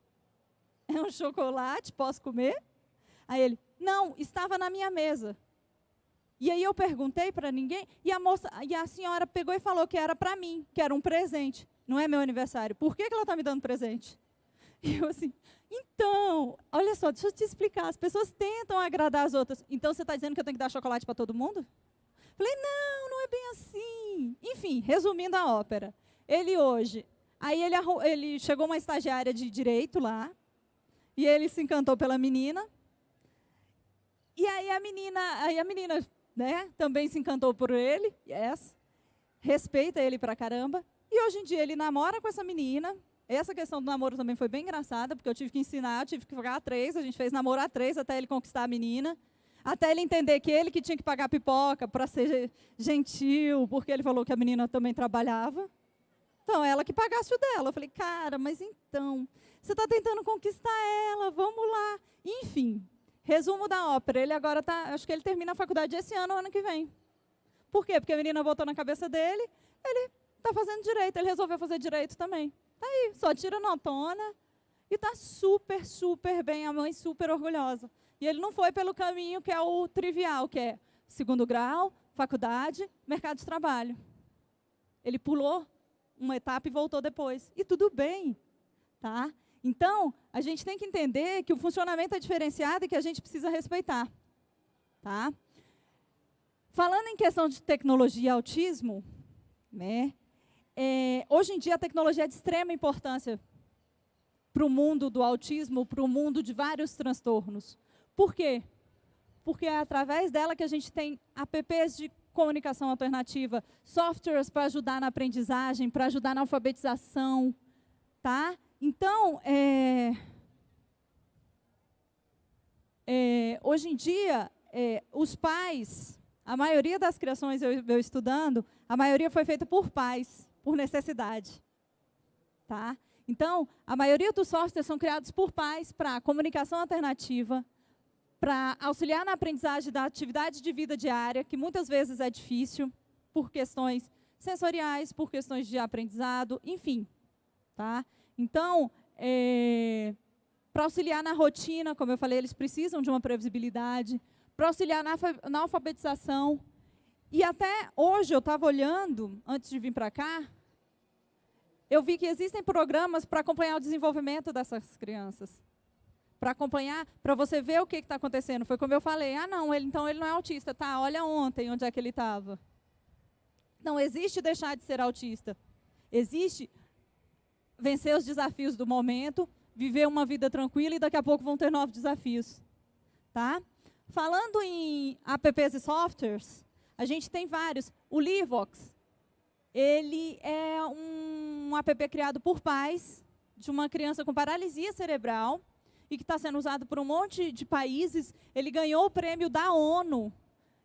é um chocolate? Posso comer? Aí ele, não, estava na minha mesa. E aí eu perguntei para ninguém, e a moça, e a senhora pegou e falou que era para mim, que era um presente. Não é meu aniversário. Por que, que ela está me dando presente? E eu assim, então, olha só, deixa eu te explicar. As pessoas tentam agradar as outras. Então você está dizendo que eu tenho que dar chocolate para todo mundo? Falei, não, não é bem assim. Enfim, resumindo a ópera. Ele hoje, aí ele, ele chegou uma estagiária de direito lá, e ele se encantou pela menina. E aí a menina, aí a menina, né, também se encantou por ele, yes, respeita ele pra caramba. E hoje em dia ele namora com essa menina. Essa questão do namoro também foi bem engraçada, porque eu tive que ensinar, eu tive que pagar a três, a gente fez namoro a três até ele conquistar a menina. Até ele entender que ele que tinha que pagar pipoca para ser gentil, porque ele falou que a menina também trabalhava. Então, ela que pagasse o dela. Eu falei, cara, mas então, você está tentando conquistar ela, vamos lá. Enfim, resumo da ópera. Ele agora está, acho que ele termina a faculdade esse ano, ano que vem. Por quê? Porque a menina botou na cabeça dele, ele está fazendo direito, ele resolveu fazer direito também. Está aí, só tira notona e está super, super bem, a mãe super orgulhosa. E ele não foi pelo caminho que é o trivial, que é segundo grau, faculdade, mercado de trabalho. Ele pulou uma etapa e voltou depois. E tudo bem, tá? Então, a gente tem que entender que o funcionamento é diferenciado e que a gente precisa respeitar. Tá? Falando em questão de tecnologia e autismo, né, é, hoje em dia a tecnologia é de extrema importância para o mundo do autismo, para o mundo de vários transtornos. Por quê? Porque é através dela que a gente tem apps de comunicação alternativa, softwares para ajudar na aprendizagem, para ajudar na alfabetização, tá? Então, é, é, hoje em dia, é, os pais, a maioria das criações eu, eu estudando, a maioria foi feita por pais, por necessidade, tá? Então, a maioria dos softwares são criados por pais para comunicação alternativa, para auxiliar na aprendizagem da atividade de vida diária, que muitas vezes é difícil, por questões sensoriais, por questões de aprendizado, enfim. Tá? Então, é, para auxiliar na rotina, como eu falei, eles precisam de uma previsibilidade, para auxiliar na, na alfabetização. E até hoje, eu estava olhando, antes de vir para cá, eu vi que existem programas para acompanhar o desenvolvimento dessas crianças para acompanhar, para você ver o que está acontecendo. Foi como eu falei, ah, não, ele, então ele não é autista. Tá, olha ontem onde é que ele estava. Não existe deixar de ser autista. Existe vencer os desafios do momento, viver uma vida tranquila e daqui a pouco vão ter novos desafios. Tá? Falando em apps e softwares, a gente tem vários. O Livox, ele é um app criado por pais de uma criança com paralisia cerebral e que está sendo usado por um monte de países. Ele ganhou o prêmio da ONU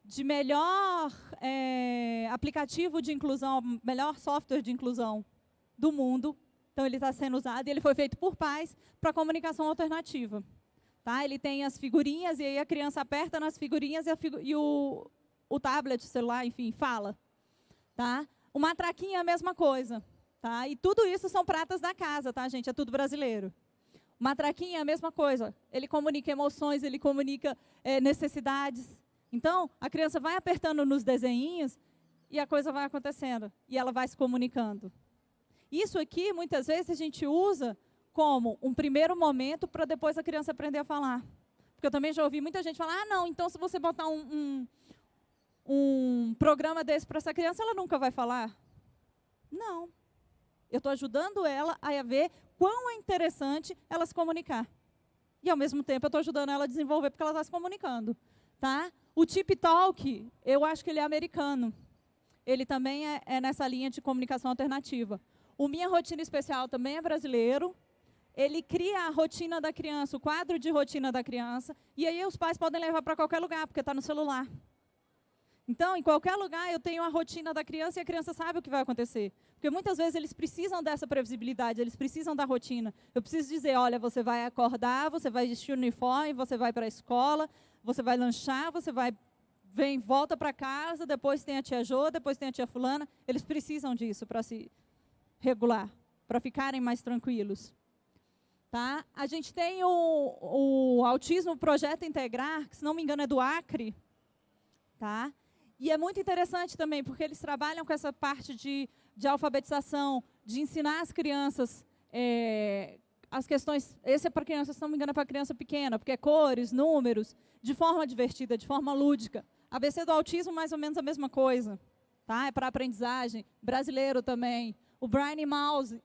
de melhor é, aplicativo de inclusão, melhor software de inclusão do mundo. Então, ele está sendo usado e ele foi feito por pais para comunicação alternativa. Tá? Ele tem as figurinhas e aí a criança aperta nas figurinhas e, figu e o, o tablet, o celular, enfim, fala. Tá? O matraquinho é a mesma coisa. Tá? E tudo isso são pratas da casa, tá, gente? É tudo brasileiro. Matraquinha é a mesma coisa. Ele comunica emoções, ele comunica é, necessidades. Então, a criança vai apertando nos desenhinhos e a coisa vai acontecendo. E ela vai se comunicando. Isso aqui, muitas vezes, a gente usa como um primeiro momento para depois a criança aprender a falar. Porque eu também já ouvi muita gente falar, ah, não, então se você botar um, um, um programa desse para essa criança, ela nunca vai falar. Não. Eu estou ajudando ela a ver quão é interessante ela se comunicar. E, ao mesmo tempo, eu estou ajudando ela a desenvolver porque ela está se comunicando. Tá? O Tip Talk, eu acho que ele é americano. Ele também é, é nessa linha de comunicação alternativa. O Minha Rotina Especial também é brasileiro. Ele cria a rotina da criança, o quadro de rotina da criança, e aí os pais podem levar para qualquer lugar, porque está no celular. Então, em qualquer lugar, eu tenho a rotina da criança e a criança sabe o que vai acontecer. Porque muitas vezes eles precisam dessa previsibilidade, eles precisam da rotina. Eu preciso dizer, olha, você vai acordar, você vai vestir o uniforme, você vai para a escola, você vai lanchar, você vai vem, volta para casa, depois tem a tia Jô, depois tem a tia fulana. Eles precisam disso para se regular, para ficarem mais tranquilos. Tá? A gente tem o, o Autismo Projeto Integrar, que se não me engano é do Acre, tá? E é muito interessante também, porque eles trabalham com essa parte de, de alfabetização, de ensinar as crianças é, as questões. Esse é para criança, se não me engano, é para criança pequena, porque é cores, números, de forma divertida, de forma lúdica. ABC do autismo, mais ou menos a mesma coisa. Tá? É para aprendizagem. Brasileiro também. O Brian Mouse,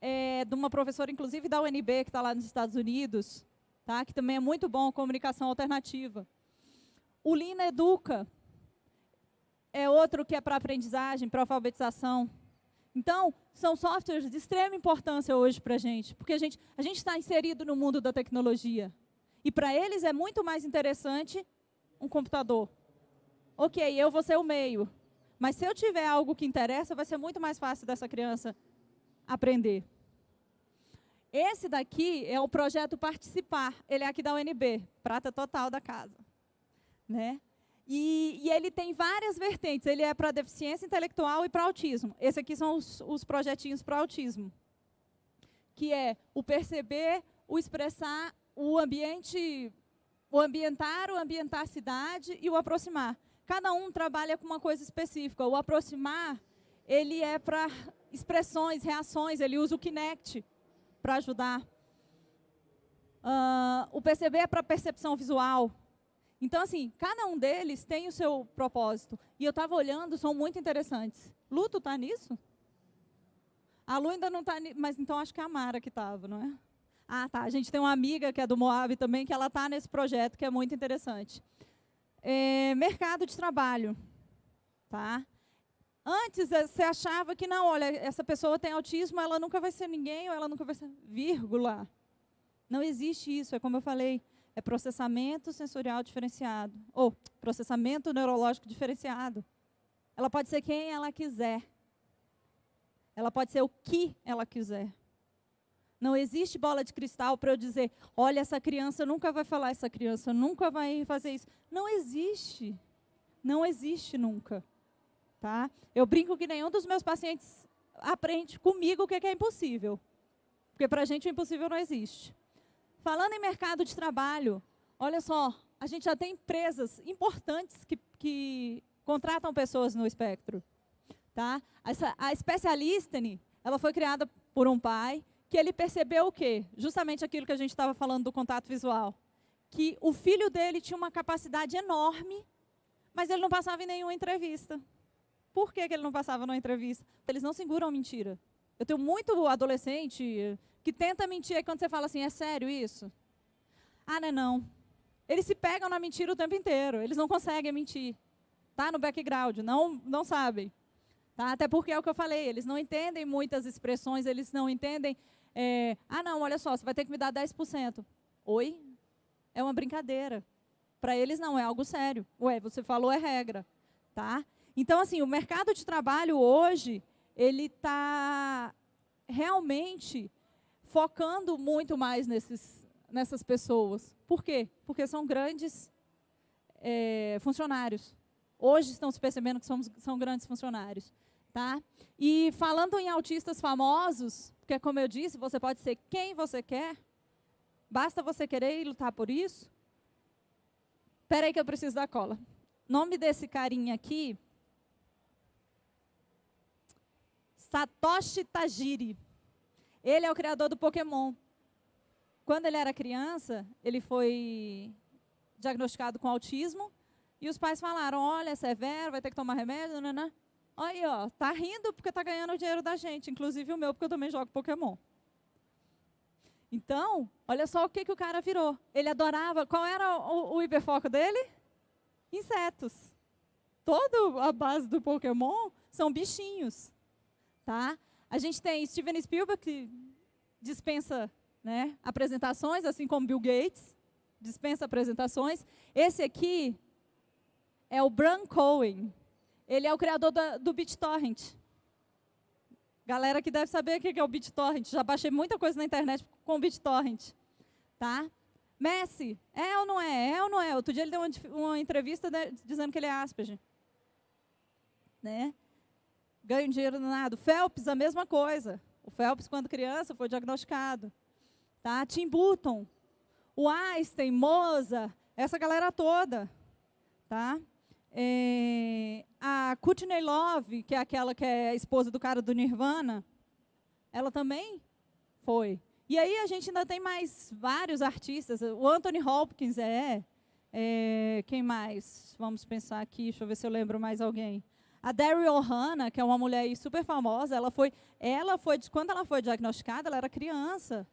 é de uma professora, inclusive, da UNB, que está lá nos Estados Unidos, tá? que também é muito bom, comunicação alternativa. O Lina Educa, é outro que é para aprendizagem, para alfabetização. Então, são softwares de extrema importância hoje para a gente, porque a gente a está inserido no mundo da tecnologia. E para eles é muito mais interessante um computador. Ok, eu vou ser o meio. Mas se eu tiver algo que interessa, vai ser muito mais fácil dessa criança aprender. Esse daqui é o projeto Participar. Ele é aqui da UNB, prata total da casa. Né? E, e, ele tem várias vertentes. Ele é para deficiência intelectual e para autismo. Esse aqui são os, os projetinhos para autismo. Que é o perceber, o expressar, o ambiente, o ambientar, o ambientar a cidade e o aproximar. Cada um trabalha com uma coisa específica. O aproximar, ele é para expressões, reações, ele usa o Kinect para ajudar. Uh, o perceber é para percepção visual, então, assim, cada um deles tem o seu propósito. E eu estava olhando, são muito interessantes. Luto está nisso? A Lu ainda não está, mas então acho que é a Mara que estava, não é? Ah, tá. A gente tem uma amiga que é do Moab também, que ela está nesse projeto, que é muito interessante. É, mercado de trabalho. Tá? Antes, eh, você achava que, não, olha, essa pessoa tem autismo, ela nunca vai ser ninguém, ou ela nunca vai ser... Vírgula. Não existe isso, é como eu falei é processamento sensorial diferenciado, ou processamento neurológico diferenciado. Ela pode ser quem ela quiser. Ela pode ser o que ela quiser. Não existe bola de cristal para eu dizer, olha, essa criança nunca vai falar, essa criança nunca vai fazer isso. Não existe. Não existe nunca. Tá? Eu brinco que nenhum dos meus pacientes aprende comigo o que é impossível. Porque para a gente o impossível não existe. Falando em mercado de trabalho, olha só, a gente já tem empresas importantes que, que contratam pessoas no espectro. Tá? Essa, a Specialistene, ela foi criada por um pai que ele percebeu o quê? Justamente aquilo que a gente estava falando do contato visual. Que o filho dele tinha uma capacidade enorme, mas ele não passava em nenhuma entrevista. Por que, que ele não passava numa entrevista? Eles não seguram mentira. Eu tenho muito adolescente que tenta mentir, aí quando você fala assim, é sério isso? Ah, não é não. Eles se pegam na mentira o tempo inteiro, eles não conseguem mentir. Tá no background, não, não sabem. Tá? Até porque é o que eu falei, eles não entendem muitas expressões, eles não entendem, é, ah não, olha só, você vai ter que me dar 10%. Oi? É uma brincadeira. Para eles não, é algo sério. Ué, você falou é regra. Tá? Então, assim, o mercado de trabalho hoje, ele está realmente focando muito mais nesses, nessas pessoas. Por quê? Porque são grandes é, funcionários. Hoje estão se percebendo que somos, são grandes funcionários. Tá? E falando em autistas famosos, porque como eu disse, você pode ser quem você quer, basta você querer e lutar por isso. Espera aí que eu preciso da cola. Nome desse carinha aqui, Satoshi Tajiri. Ele é o criador do Pokémon. Quando ele era criança, ele foi diagnosticado com autismo e os pais falaram, olha, é severo, vai ter que tomar remédio, né, né? Aí, ó, tá rindo porque tá ganhando o dinheiro da gente, inclusive o meu, porque eu também jogo Pokémon. Então, olha só o que, que o cara virou. Ele adorava, qual era o, o hiperfoco dele? Insetos. Toda a base do Pokémon são bichinhos, tá? A gente tem Steven Spielberg, que dispensa né, apresentações, assim como Bill Gates, dispensa apresentações. Esse aqui é o Bran Cohen. Ele é o criador do BitTorrent. Galera que deve saber o que é o BitTorrent. Já baixei muita coisa na internet com o BitTorrent. Tá? Messi, é ou não é? É ou não é? Outro dia ele deu uma, uma entrevista dizendo que ele é Asperger. Né? Ganha dinheiro nada. Phelps, a mesma coisa. O Phelps, quando criança, foi diagnosticado. Tá? Tim Burton, o Einstein, Moza, essa galera toda. Tá? É, a Courtney Love, que é aquela que é a esposa do cara do Nirvana, ela também foi. E aí a gente ainda tem mais vários artistas. O Anthony Hopkins é, é quem mais? Vamos pensar aqui, deixa eu ver se eu lembro mais alguém. A Daryl Ohana, que é uma mulher super famosa, ela foi, ela foi, quando ela foi diagnosticada, ela era criança.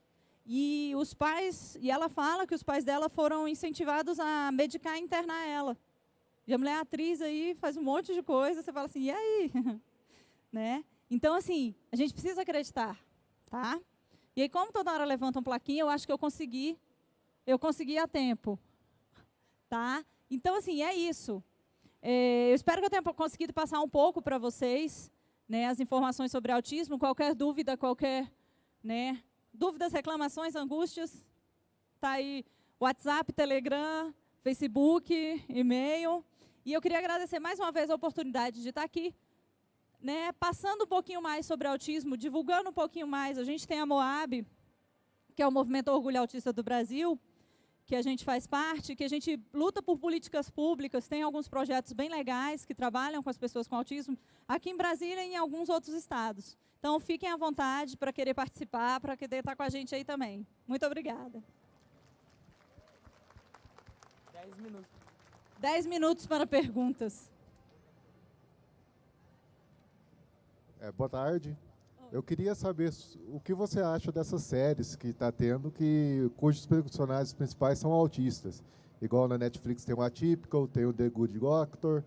E os pais, e ela fala que os pais dela foram incentivados a medicar e internar ela. E a mulher é atriz aí, faz um monte de coisa, você fala assim, e aí? né? Então, assim, a gente precisa acreditar, tá? E aí, como toda hora levantam plaquinha, eu acho que eu consegui, eu consegui a tempo, tá? Então, assim, é isso. É, eu espero que eu tenha conseguido passar um pouco para vocês, né, as informações sobre autismo, qualquer dúvida, qualquer, né, dúvidas, reclamações, angústias, tá aí WhatsApp, Telegram, Facebook, e-mail. E eu queria agradecer mais uma vez a oportunidade de estar aqui, né, passando um pouquinho mais sobre autismo, divulgando um pouquinho mais. A gente tem a Moab, que é o Movimento Orgulho Autista do Brasil, que a gente faz parte, que a gente luta por políticas públicas, tem alguns projetos bem legais que trabalham com as pessoas com autismo, aqui em Brasília e em alguns outros estados. Então, fiquem à vontade para querer participar, para querer estar com a gente aí também. Muito obrigada. Dez minutos. Dez minutos para perguntas. É, boa tarde. Eu queria saber o que você acha dessas séries que está tendo, que, cujos personagens principais são autistas. Igual na Netflix tem o Atypical, tem o The Good Doctor.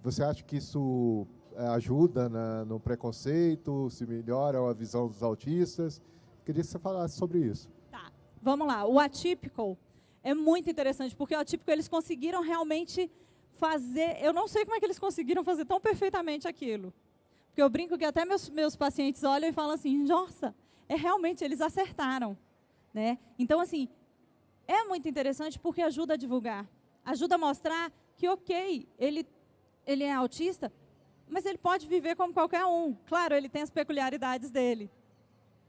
Você acha que isso é, ajuda na, no preconceito, se melhora a visão dos autistas? Queria que você falasse sobre isso. Tá, vamos lá. O Atypical é muito interessante, porque o atípico eles conseguiram realmente fazer. Eu não sei como é que eles conseguiram fazer tão perfeitamente aquilo. Porque eu brinco que até meus, meus pacientes olham e falam assim: nossa, é realmente, eles acertaram. Né? Então, assim, é muito interessante porque ajuda a divulgar. Ajuda a mostrar que, ok, ele, ele é autista, mas ele pode viver como qualquer um. Claro, ele tem as peculiaridades dele.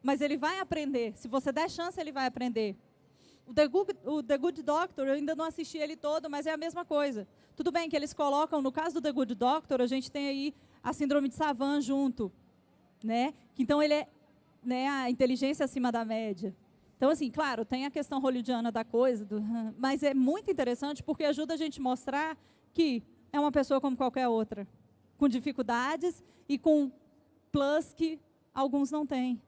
Mas ele vai aprender. Se você der chance, ele vai aprender. O The, Good, o The Good Doctor, eu ainda não assisti ele todo, mas é a mesma coisa. Tudo bem que eles colocam, no caso do The Good Doctor, a gente tem aí a síndrome de Savant junto. Né? Então, ele é né, a inteligência acima da média. Então, assim, claro, tem a questão hollywoodiana da coisa, do, mas é muito interessante porque ajuda a gente mostrar que é uma pessoa como qualquer outra, com dificuldades e com plus que alguns não têm.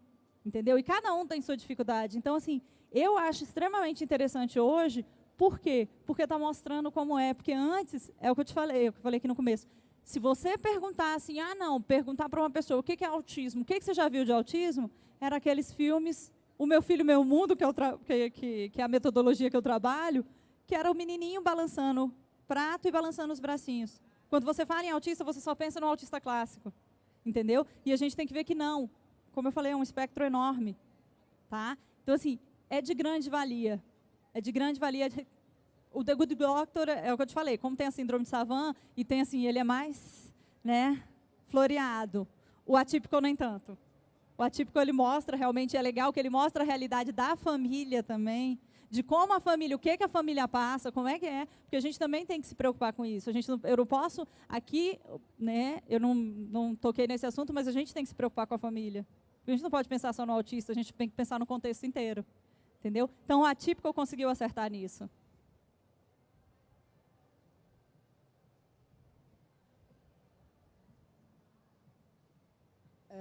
Entendeu? E cada um tem sua dificuldade. Então, assim, eu acho extremamente interessante hoje, por quê? Porque está mostrando como é. Porque antes, é o que eu te falei, é o que eu falei aqui no começo. Se você perguntar assim, ah, não, perguntar para uma pessoa o que é autismo, o que você já viu de autismo, era aqueles filmes, O Meu Filho, Meu Mundo, que é, que, que, que é a metodologia que eu trabalho, que era o menininho balançando prato e balançando os bracinhos. Quando você fala em autista, você só pensa no autista clássico, entendeu? E a gente tem que ver que não. Como eu falei, é um espectro enorme. Tá? Então, assim, é de grande valia. É de grande valia. O The Good Doctor, é o que eu te falei, como tem a síndrome de Savant, e tem assim, ele é mais né, floreado. O atípico, nem tanto. O atípico, ele mostra, realmente é legal, que ele mostra a realidade da família também, de como a família, o que, que a família passa, como é que é, porque a gente também tem que se preocupar com isso. A gente não, eu não posso, aqui, né, eu não, não toquei nesse assunto, mas a gente tem que se preocupar com a família. A gente não pode pensar só no autista, a gente tem que pensar no contexto inteiro. Entendeu? Então, o atípico conseguiu acertar nisso.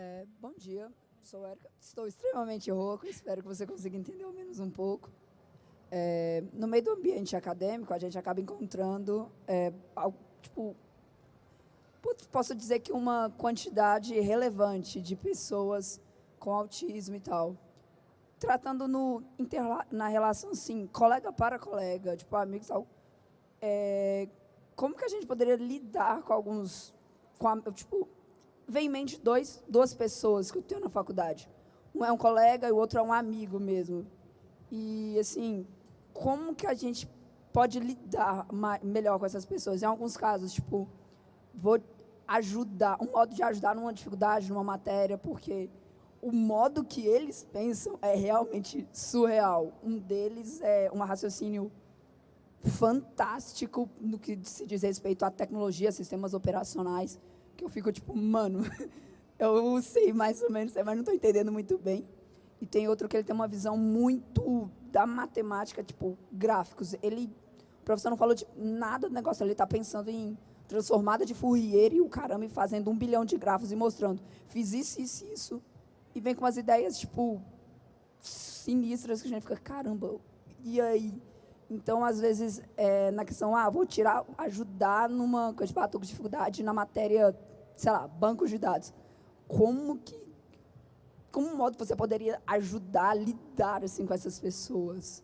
É, bom dia, sou Erika. Estou extremamente rouco, espero que você consiga entender ao menos um pouco. É, no meio do ambiente acadêmico, a gente acaba encontrando, é, tipo, posso dizer que uma quantidade relevante de pessoas com autismo e tal. Tratando no, na relação, assim, colega para colega, tipo, amigos tal. É, como que a gente poderia lidar com alguns, com a, tipo, vem em mente dois, duas pessoas que eu tenho na faculdade. Um é um colega e o outro é um amigo mesmo. E, assim, como que a gente pode lidar melhor com essas pessoas? Em alguns casos, tipo, vou ajudar, um modo de ajudar numa dificuldade, numa matéria, porque o modo que eles pensam é realmente surreal. Um deles é um raciocínio fantástico no que se diz respeito à tecnologia, sistemas operacionais, que eu fico tipo, mano, eu sei mais ou menos, mas não estou entendendo muito bem. E tem outro que ele tem uma visão muito da matemática, tipo, gráficos. Ele, o professor não falou de nada do negócio, ele está pensando em transformada de Fourier e o caramba, e fazendo um bilhão de grafos e mostrando, fiz isso, isso, isso, e vem com umas ideias, tipo, sinistras que a gente fica, caramba, e aí? Então, às vezes, é, na questão, ah, vou tirar, ajudar numa coisa de com dificuldade na matéria, sei lá, bancos de dados. Como que, como modo você poderia ajudar a lidar assim com essas pessoas?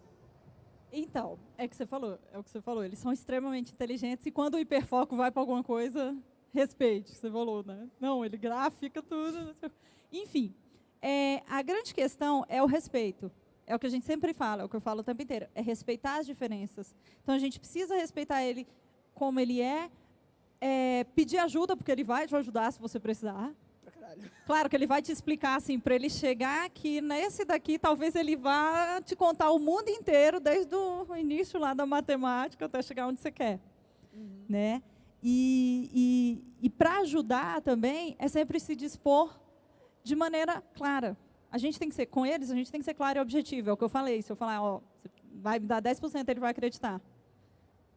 Então, é que você falou, é o que você falou, eles são extremamente inteligentes e quando o hiperfoco vai para alguma coisa, respeite, você falou, né? Não, ele grafica tudo. Enfim, é, a grande questão é o respeito. É o que a gente sempre fala, é o que eu falo o tempo inteiro. É respeitar as diferenças. Então, a gente precisa respeitar ele como ele é, é pedir ajuda, porque ele vai te ajudar se você precisar. Claro que ele vai te explicar assim, para ele chegar que nesse daqui, talvez ele vá te contar o mundo inteiro, desde o início lá da matemática até chegar onde você quer. Uhum. Né? E, e, e para ajudar também, é sempre se dispor de maneira clara. A gente tem que ser, com eles, a gente tem que ser claro e objetivo. É o que eu falei. Se eu falar, ó, vai me dar 10%, ele vai acreditar.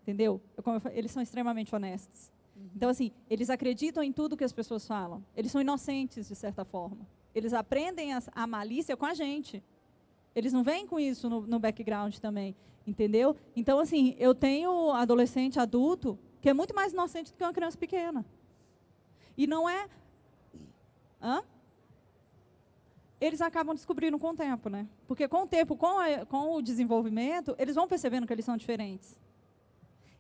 Entendeu? Eu, eles são extremamente honestos. Então, assim, eles acreditam em tudo que as pessoas falam. Eles são inocentes, de certa forma. Eles aprendem a, a malícia com a gente. Eles não vêm com isso no, no background também. Entendeu? Então, assim, eu tenho adolescente, adulto, que é muito mais inocente do que uma criança pequena. E não é... Hã? eles acabam descobrindo com o tempo, né? Porque com o tempo, com, a, com o desenvolvimento, eles vão percebendo que eles são diferentes.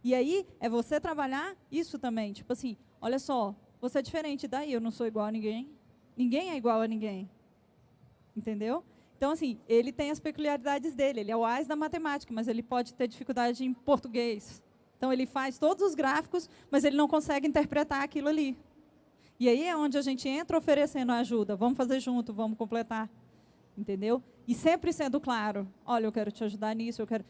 E aí, é você trabalhar isso também. Tipo assim, olha só, você é diferente, daí eu não sou igual a ninguém. Ninguém é igual a ninguém. Entendeu? Então, assim, ele tem as peculiaridades dele. Ele é o AIS da matemática, mas ele pode ter dificuldade em português. Então, ele faz todos os gráficos, mas ele não consegue interpretar aquilo ali. E aí é onde a gente entra oferecendo ajuda. Vamos fazer junto, vamos completar. Entendeu? E sempre sendo claro. Olha, eu quero te ajudar nisso, eu quero...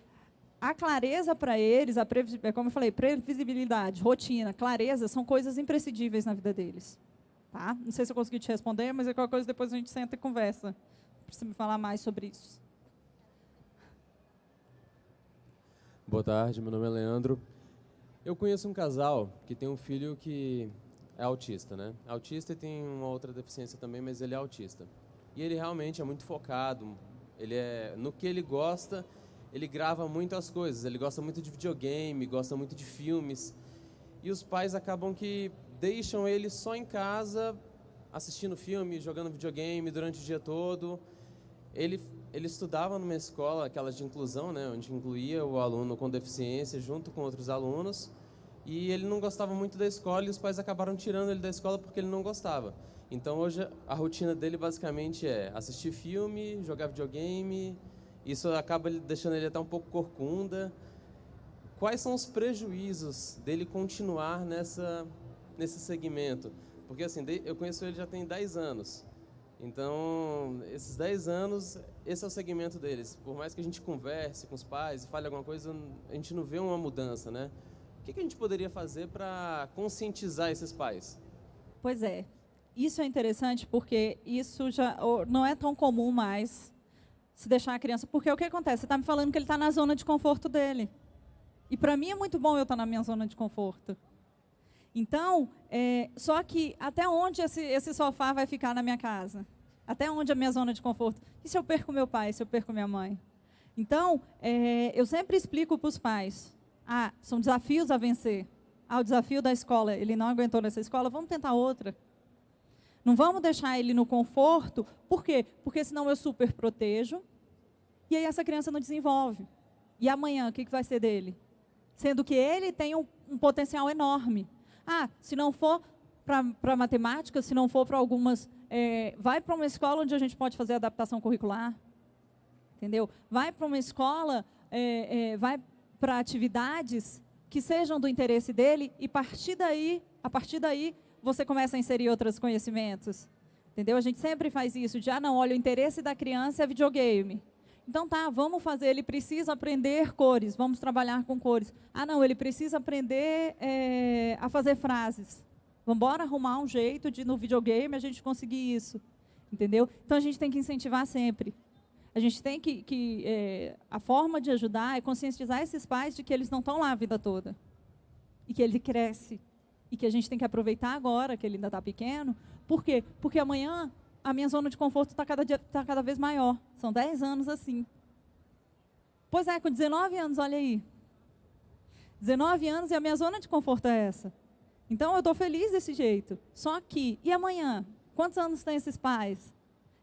A clareza para eles, a é como eu falei, previsibilidade, rotina, clareza, são coisas imprescindíveis na vida deles. Tá? Não sei se eu consegui te responder, mas é qualquer coisa depois a gente senta e conversa. Precisa me falar mais sobre isso. Boa tarde, meu nome é Leandro. Eu conheço um casal que tem um filho que é autista, né? Autista e tem uma outra deficiência também, mas ele é autista. E ele realmente é muito focado, ele é no que ele gosta, ele grava muitas coisas, ele gosta muito de videogame, gosta muito de filmes. E os pais acabam que deixam ele só em casa, assistindo filme, jogando videogame durante o dia todo. Ele ele estudava numa escola, aquela de inclusão, né, onde incluía o aluno com deficiência junto com outros alunos e ele não gostava muito da escola e os pais acabaram tirando ele da escola porque ele não gostava. Então hoje a rotina dele basicamente é assistir filme, jogar videogame. Isso acaba deixando ele até um pouco corcunda. Quais são os prejuízos dele continuar nessa nesse segmento? Porque assim, eu conheço ele já tem 10 anos. Então, esses 10 anos, esse é o segmento deles. Por mais que a gente converse com os pais e fale alguma coisa, a gente não vê uma mudança, né? O que, a gente poderia fazer para conscientizar esses pais? Pois é, isso é interessante porque isso já não é tão comum mais se deixar a criança. Porque o que acontece? Você está me falando que ele está na zona de conforto dele. E para mim é muito bom eu estar tá na minha zona de conforto. Então, é, só que até onde esse, esse sofá vai ficar na minha casa? Até onde a minha zona de conforto? E se eu perco meu pai, se eu perco minha mãe? Então, é, eu sempre explico para os pais, ah, são desafios a vencer. Ah, o desafio da escola, ele não aguentou nessa escola, vamos tentar outra. Não vamos deixar ele no conforto, por quê? Porque senão eu super protejo, e aí essa criança não desenvolve. E amanhã, o que, vai ser dele? sendo que ele tem um, um potencial enorme. Ah, se não for para matemática, se não for para algumas. É, vai para uma escola onde a gente pode fazer adaptação curricular. Entendeu? Vai para uma escola, é, é, vai para atividades que sejam do interesse dele e partir daí, a partir daí, você começa a inserir outros conhecimentos. Entendeu? A gente sempre faz isso, já ah, não, olha, o interesse da criança é videogame. Então tá, vamos fazer, ele precisa aprender cores, vamos trabalhar com cores. Ah não, ele precisa aprender é, a fazer frases. Vamos embora arrumar um jeito de no videogame a gente conseguir isso. Entendeu? Então a gente tem que incentivar sempre. A gente tem que, que é, a forma de ajudar é conscientizar esses pais de que eles não estão lá a vida toda. E que ele cresce. E que a gente tem que aproveitar agora, que ele ainda está pequeno. Por quê? Porque amanhã a minha zona de conforto está cada, tá cada vez maior. São 10 anos assim. Pois é, com 19 anos, olha aí. 19 anos e a minha zona de conforto é essa. Então eu estou feliz desse jeito. Só que, e amanhã? Quantos anos tem esses pais?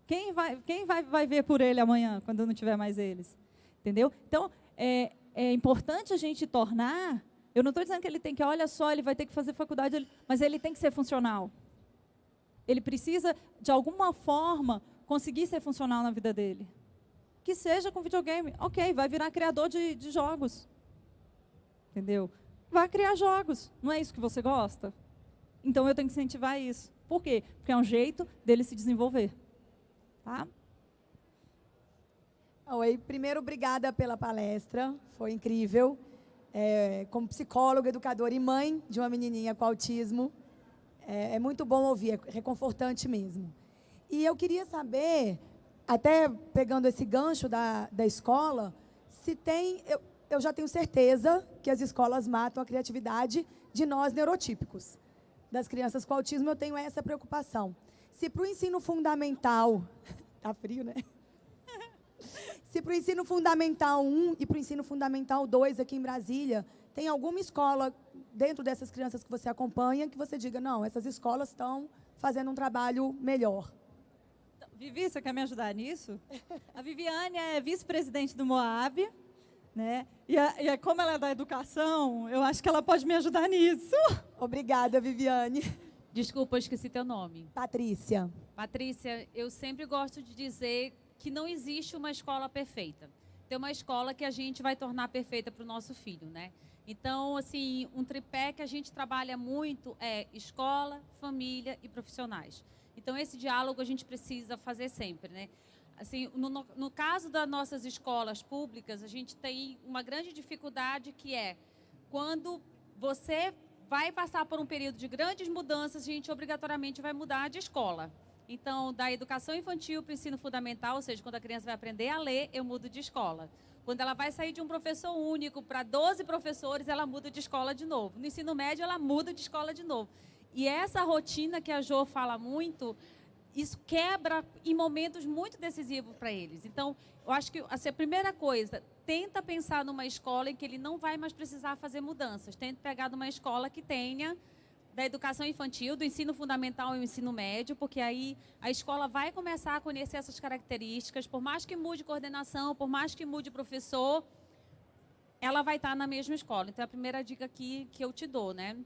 Quem vai, quem vai, vai ver por ele amanhã, quando não tiver mais eles? Entendeu? Então, é, é importante a gente tornar. Eu não estou dizendo que ele tem que, olha só, ele vai ter que fazer faculdade, mas ele tem que ser funcional. Ele precisa, de alguma forma, conseguir ser funcional na vida dele. Que seja com videogame. Ok, vai virar criador de, de jogos. Entendeu? Vai criar jogos. Não é isso que você gosta? Então eu tenho que incentivar isso. Por quê? Porque é um jeito dele se desenvolver. Tá? Oi, primeiro, obrigada pela palestra. Foi incrível. É, como psicóloga, educadora e mãe de uma menininha com autismo, é, é muito bom ouvir, é reconfortante mesmo. E eu queria saber, até pegando esse gancho da, da escola, se tem. Eu, eu já tenho certeza que as escolas matam a criatividade de nós neurotípicos. Das crianças com autismo, eu tenho essa preocupação. Se para o ensino fundamental. Tá frio, né? Se para o ensino fundamental 1 e para o ensino fundamental 2 aqui em Brasília, tem alguma escola dentro dessas crianças que você acompanha que você diga, não, essas escolas estão fazendo um trabalho melhor? Vivi, você quer me ajudar nisso? A Viviane é vice-presidente do Moab, né? E, a, e a, como ela é da educação, eu acho que ela pode me ajudar nisso. Obrigada, Viviane. Desculpa, eu esqueci teu nome. Patrícia. Patrícia, eu sempre gosto de dizer que não existe uma escola perfeita. Tem uma escola que a gente vai tornar perfeita para o nosso filho, né? Então, assim, um tripé que a gente trabalha muito é escola, família e profissionais. Então, esse diálogo a gente precisa fazer sempre, né? Assim, no, no caso das nossas escolas públicas, a gente tem uma grande dificuldade que é quando você vai passar por um período de grandes mudanças, a gente obrigatoriamente vai mudar de escola. Então, da educação infantil para o ensino fundamental, ou seja, quando a criança vai aprender a ler, eu mudo de escola. Quando ela vai sair de um professor único para 12 professores, ela muda de escola de novo. No ensino médio, ela muda de escola de novo. E essa rotina que a Jo fala muito, isso quebra em momentos muito decisivos para eles. Então, eu acho que assim, a primeira coisa, tenta pensar numa escola em que ele não vai mais precisar fazer mudanças. Tenta pegar numa escola que tenha da educação infantil, do ensino fundamental e o ensino médio, porque aí a escola vai começar a conhecer essas características, por mais que mude coordenação, por mais que mude professor, ela vai estar na mesma escola. Então, é a primeira dica aqui que eu te dou, né?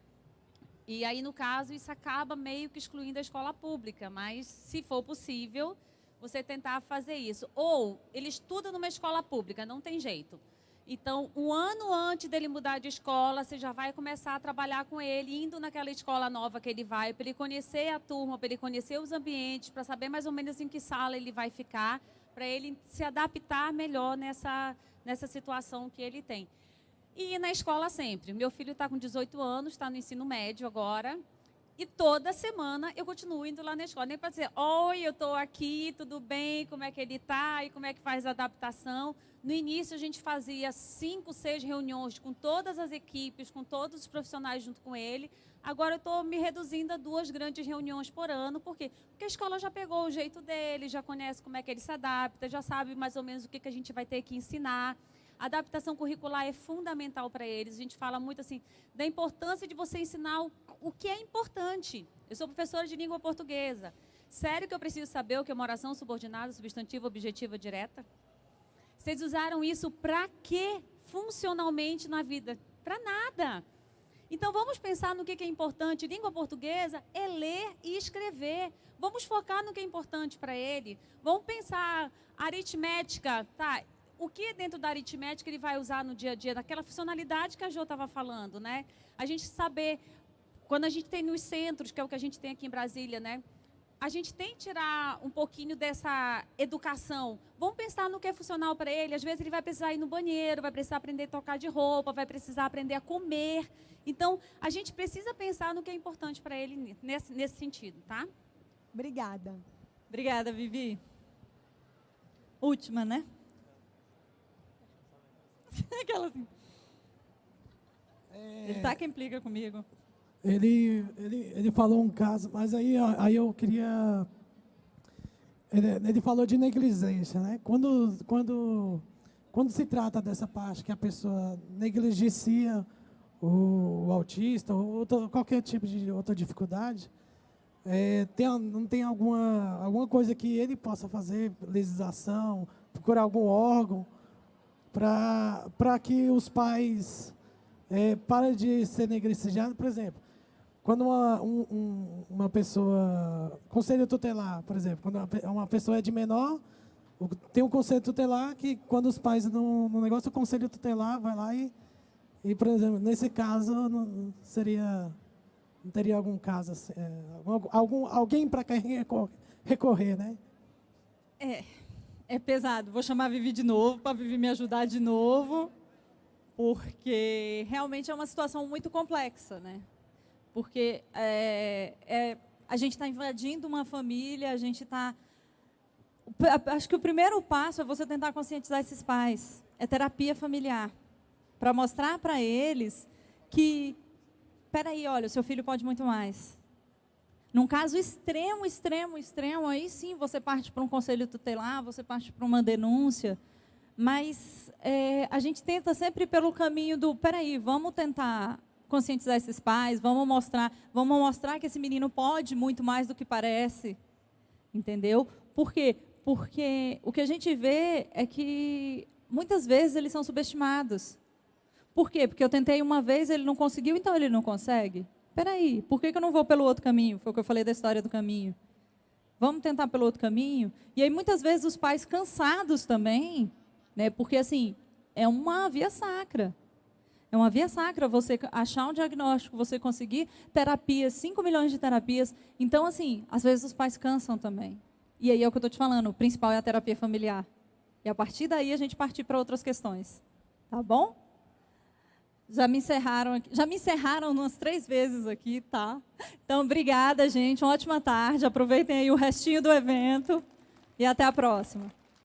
E aí, no caso, isso acaba meio que excluindo a escola pública, mas se for possível, você tentar fazer isso. Ou ele estuda numa escola pública, não tem jeito. Então, um ano antes dele mudar de escola, você já vai começar a trabalhar com ele, indo naquela escola nova que ele vai, para ele conhecer a turma, para ele conhecer os ambientes, para saber mais ou menos em que sala ele vai ficar, para ele se adaptar melhor nessa, nessa situação que ele tem. E na escola sempre. Meu filho está com 18 anos, está no ensino médio agora, e toda semana eu continuo indo lá na escola, nem para dizer, oi, eu estou aqui, tudo bem, como é que ele está e como é que faz a adaptação. No início a gente fazia cinco, seis reuniões com todas as equipes, com todos os profissionais junto com ele. Agora eu estou me reduzindo a duas grandes reuniões por ano, por quê? Porque a escola já pegou o jeito dele, já conhece como é que ele se adapta, já sabe mais ou menos o que, que a gente vai ter que ensinar. Adaptação curricular é fundamental para eles. A gente fala muito assim da importância de você ensinar o, o que é importante. Eu sou professora de língua portuguesa. Sério que eu preciso saber o que é uma oração subordinada, substantiva, objetiva, direta? Vocês usaram isso para quê? funcionalmente na vida? Para nada. Então vamos pensar no que é importante. Língua portuguesa é ler e escrever. Vamos focar no que é importante para ele. Vamos pensar aritmética, tá? O que dentro da aritmética ele vai usar no dia a dia, daquela funcionalidade que a Jo estava falando, né? A gente saber quando a gente tem nos centros, que é o que a gente tem aqui em Brasília, né? a gente tem que tirar um pouquinho dessa educação. Vamos pensar no que é funcional para ele. Às vezes ele vai precisar ir no banheiro, vai precisar aprender a tocar de roupa, vai precisar aprender a comer. Então, a gente precisa pensar no que é importante para ele nesse, nesse sentido, tá? Obrigada. Obrigada, Vivi. Última, né? Aquela assim. É... Ele tá que implica comigo. Ele, ele, ele falou um caso, mas aí, aí eu queria. Ele, ele falou de negligência, né? Quando, quando, quando se trata dessa parte que a pessoa negligencia o, o autista ou outra, qualquer tipo de outra dificuldade, é, tem, não tem alguma, alguma coisa que ele possa fazer, legislação, procurar algum órgão, para que os pais é, parem de ser negligenciados, por exemplo. Quando uma, um, uma pessoa. Conselho tutelar, por exemplo, quando uma pessoa é de menor, tem um conselho tutelar que, quando os pais no, no negócio, o conselho tutelar vai lá e, e por exemplo, nesse caso, não, seria. Não teria algum caso, assim, é, algum, alguém para quem recorrer, né? É, é pesado. Vou chamar a Vivi de novo, para a Vivi me ajudar de novo, porque realmente é uma situação muito complexa, né? porque é, é, a gente está invadindo uma família, a gente está... Acho que o primeiro passo é você tentar conscientizar esses pais. É terapia familiar. Para mostrar para eles que, peraí, olha, o seu filho pode muito mais. Num caso extremo, extremo, extremo, aí sim você parte para um conselho tutelar, você parte para uma denúncia. Mas é, a gente tenta sempre pelo caminho do, peraí, vamos tentar conscientizar esses pais, vamos mostrar, vamos mostrar que esse menino pode muito mais do que parece. Entendeu? Por quê? Porque o que a gente vê é que muitas vezes eles são subestimados. Por quê? Porque eu tentei uma vez, ele não conseguiu, então ele não consegue. Espera aí, por que, que eu não vou pelo outro caminho? Foi o que eu falei da história do caminho. Vamos tentar pelo outro caminho? E aí, muitas vezes, os pais cansados também, né? porque, assim, é uma via sacra. É uma via sacra você achar um diagnóstico, você conseguir terapias, 5 milhões de terapias. Então, assim, às vezes os pais cansam também. E aí é o que eu estou te falando, o principal é a terapia familiar. E a partir daí a gente partir para outras questões. Tá bom? Já me encerraram aqui, já me encerraram umas três vezes aqui, tá? Então, obrigada, gente. Uma ótima tarde. Aproveitem aí o restinho do evento. E até a próxima.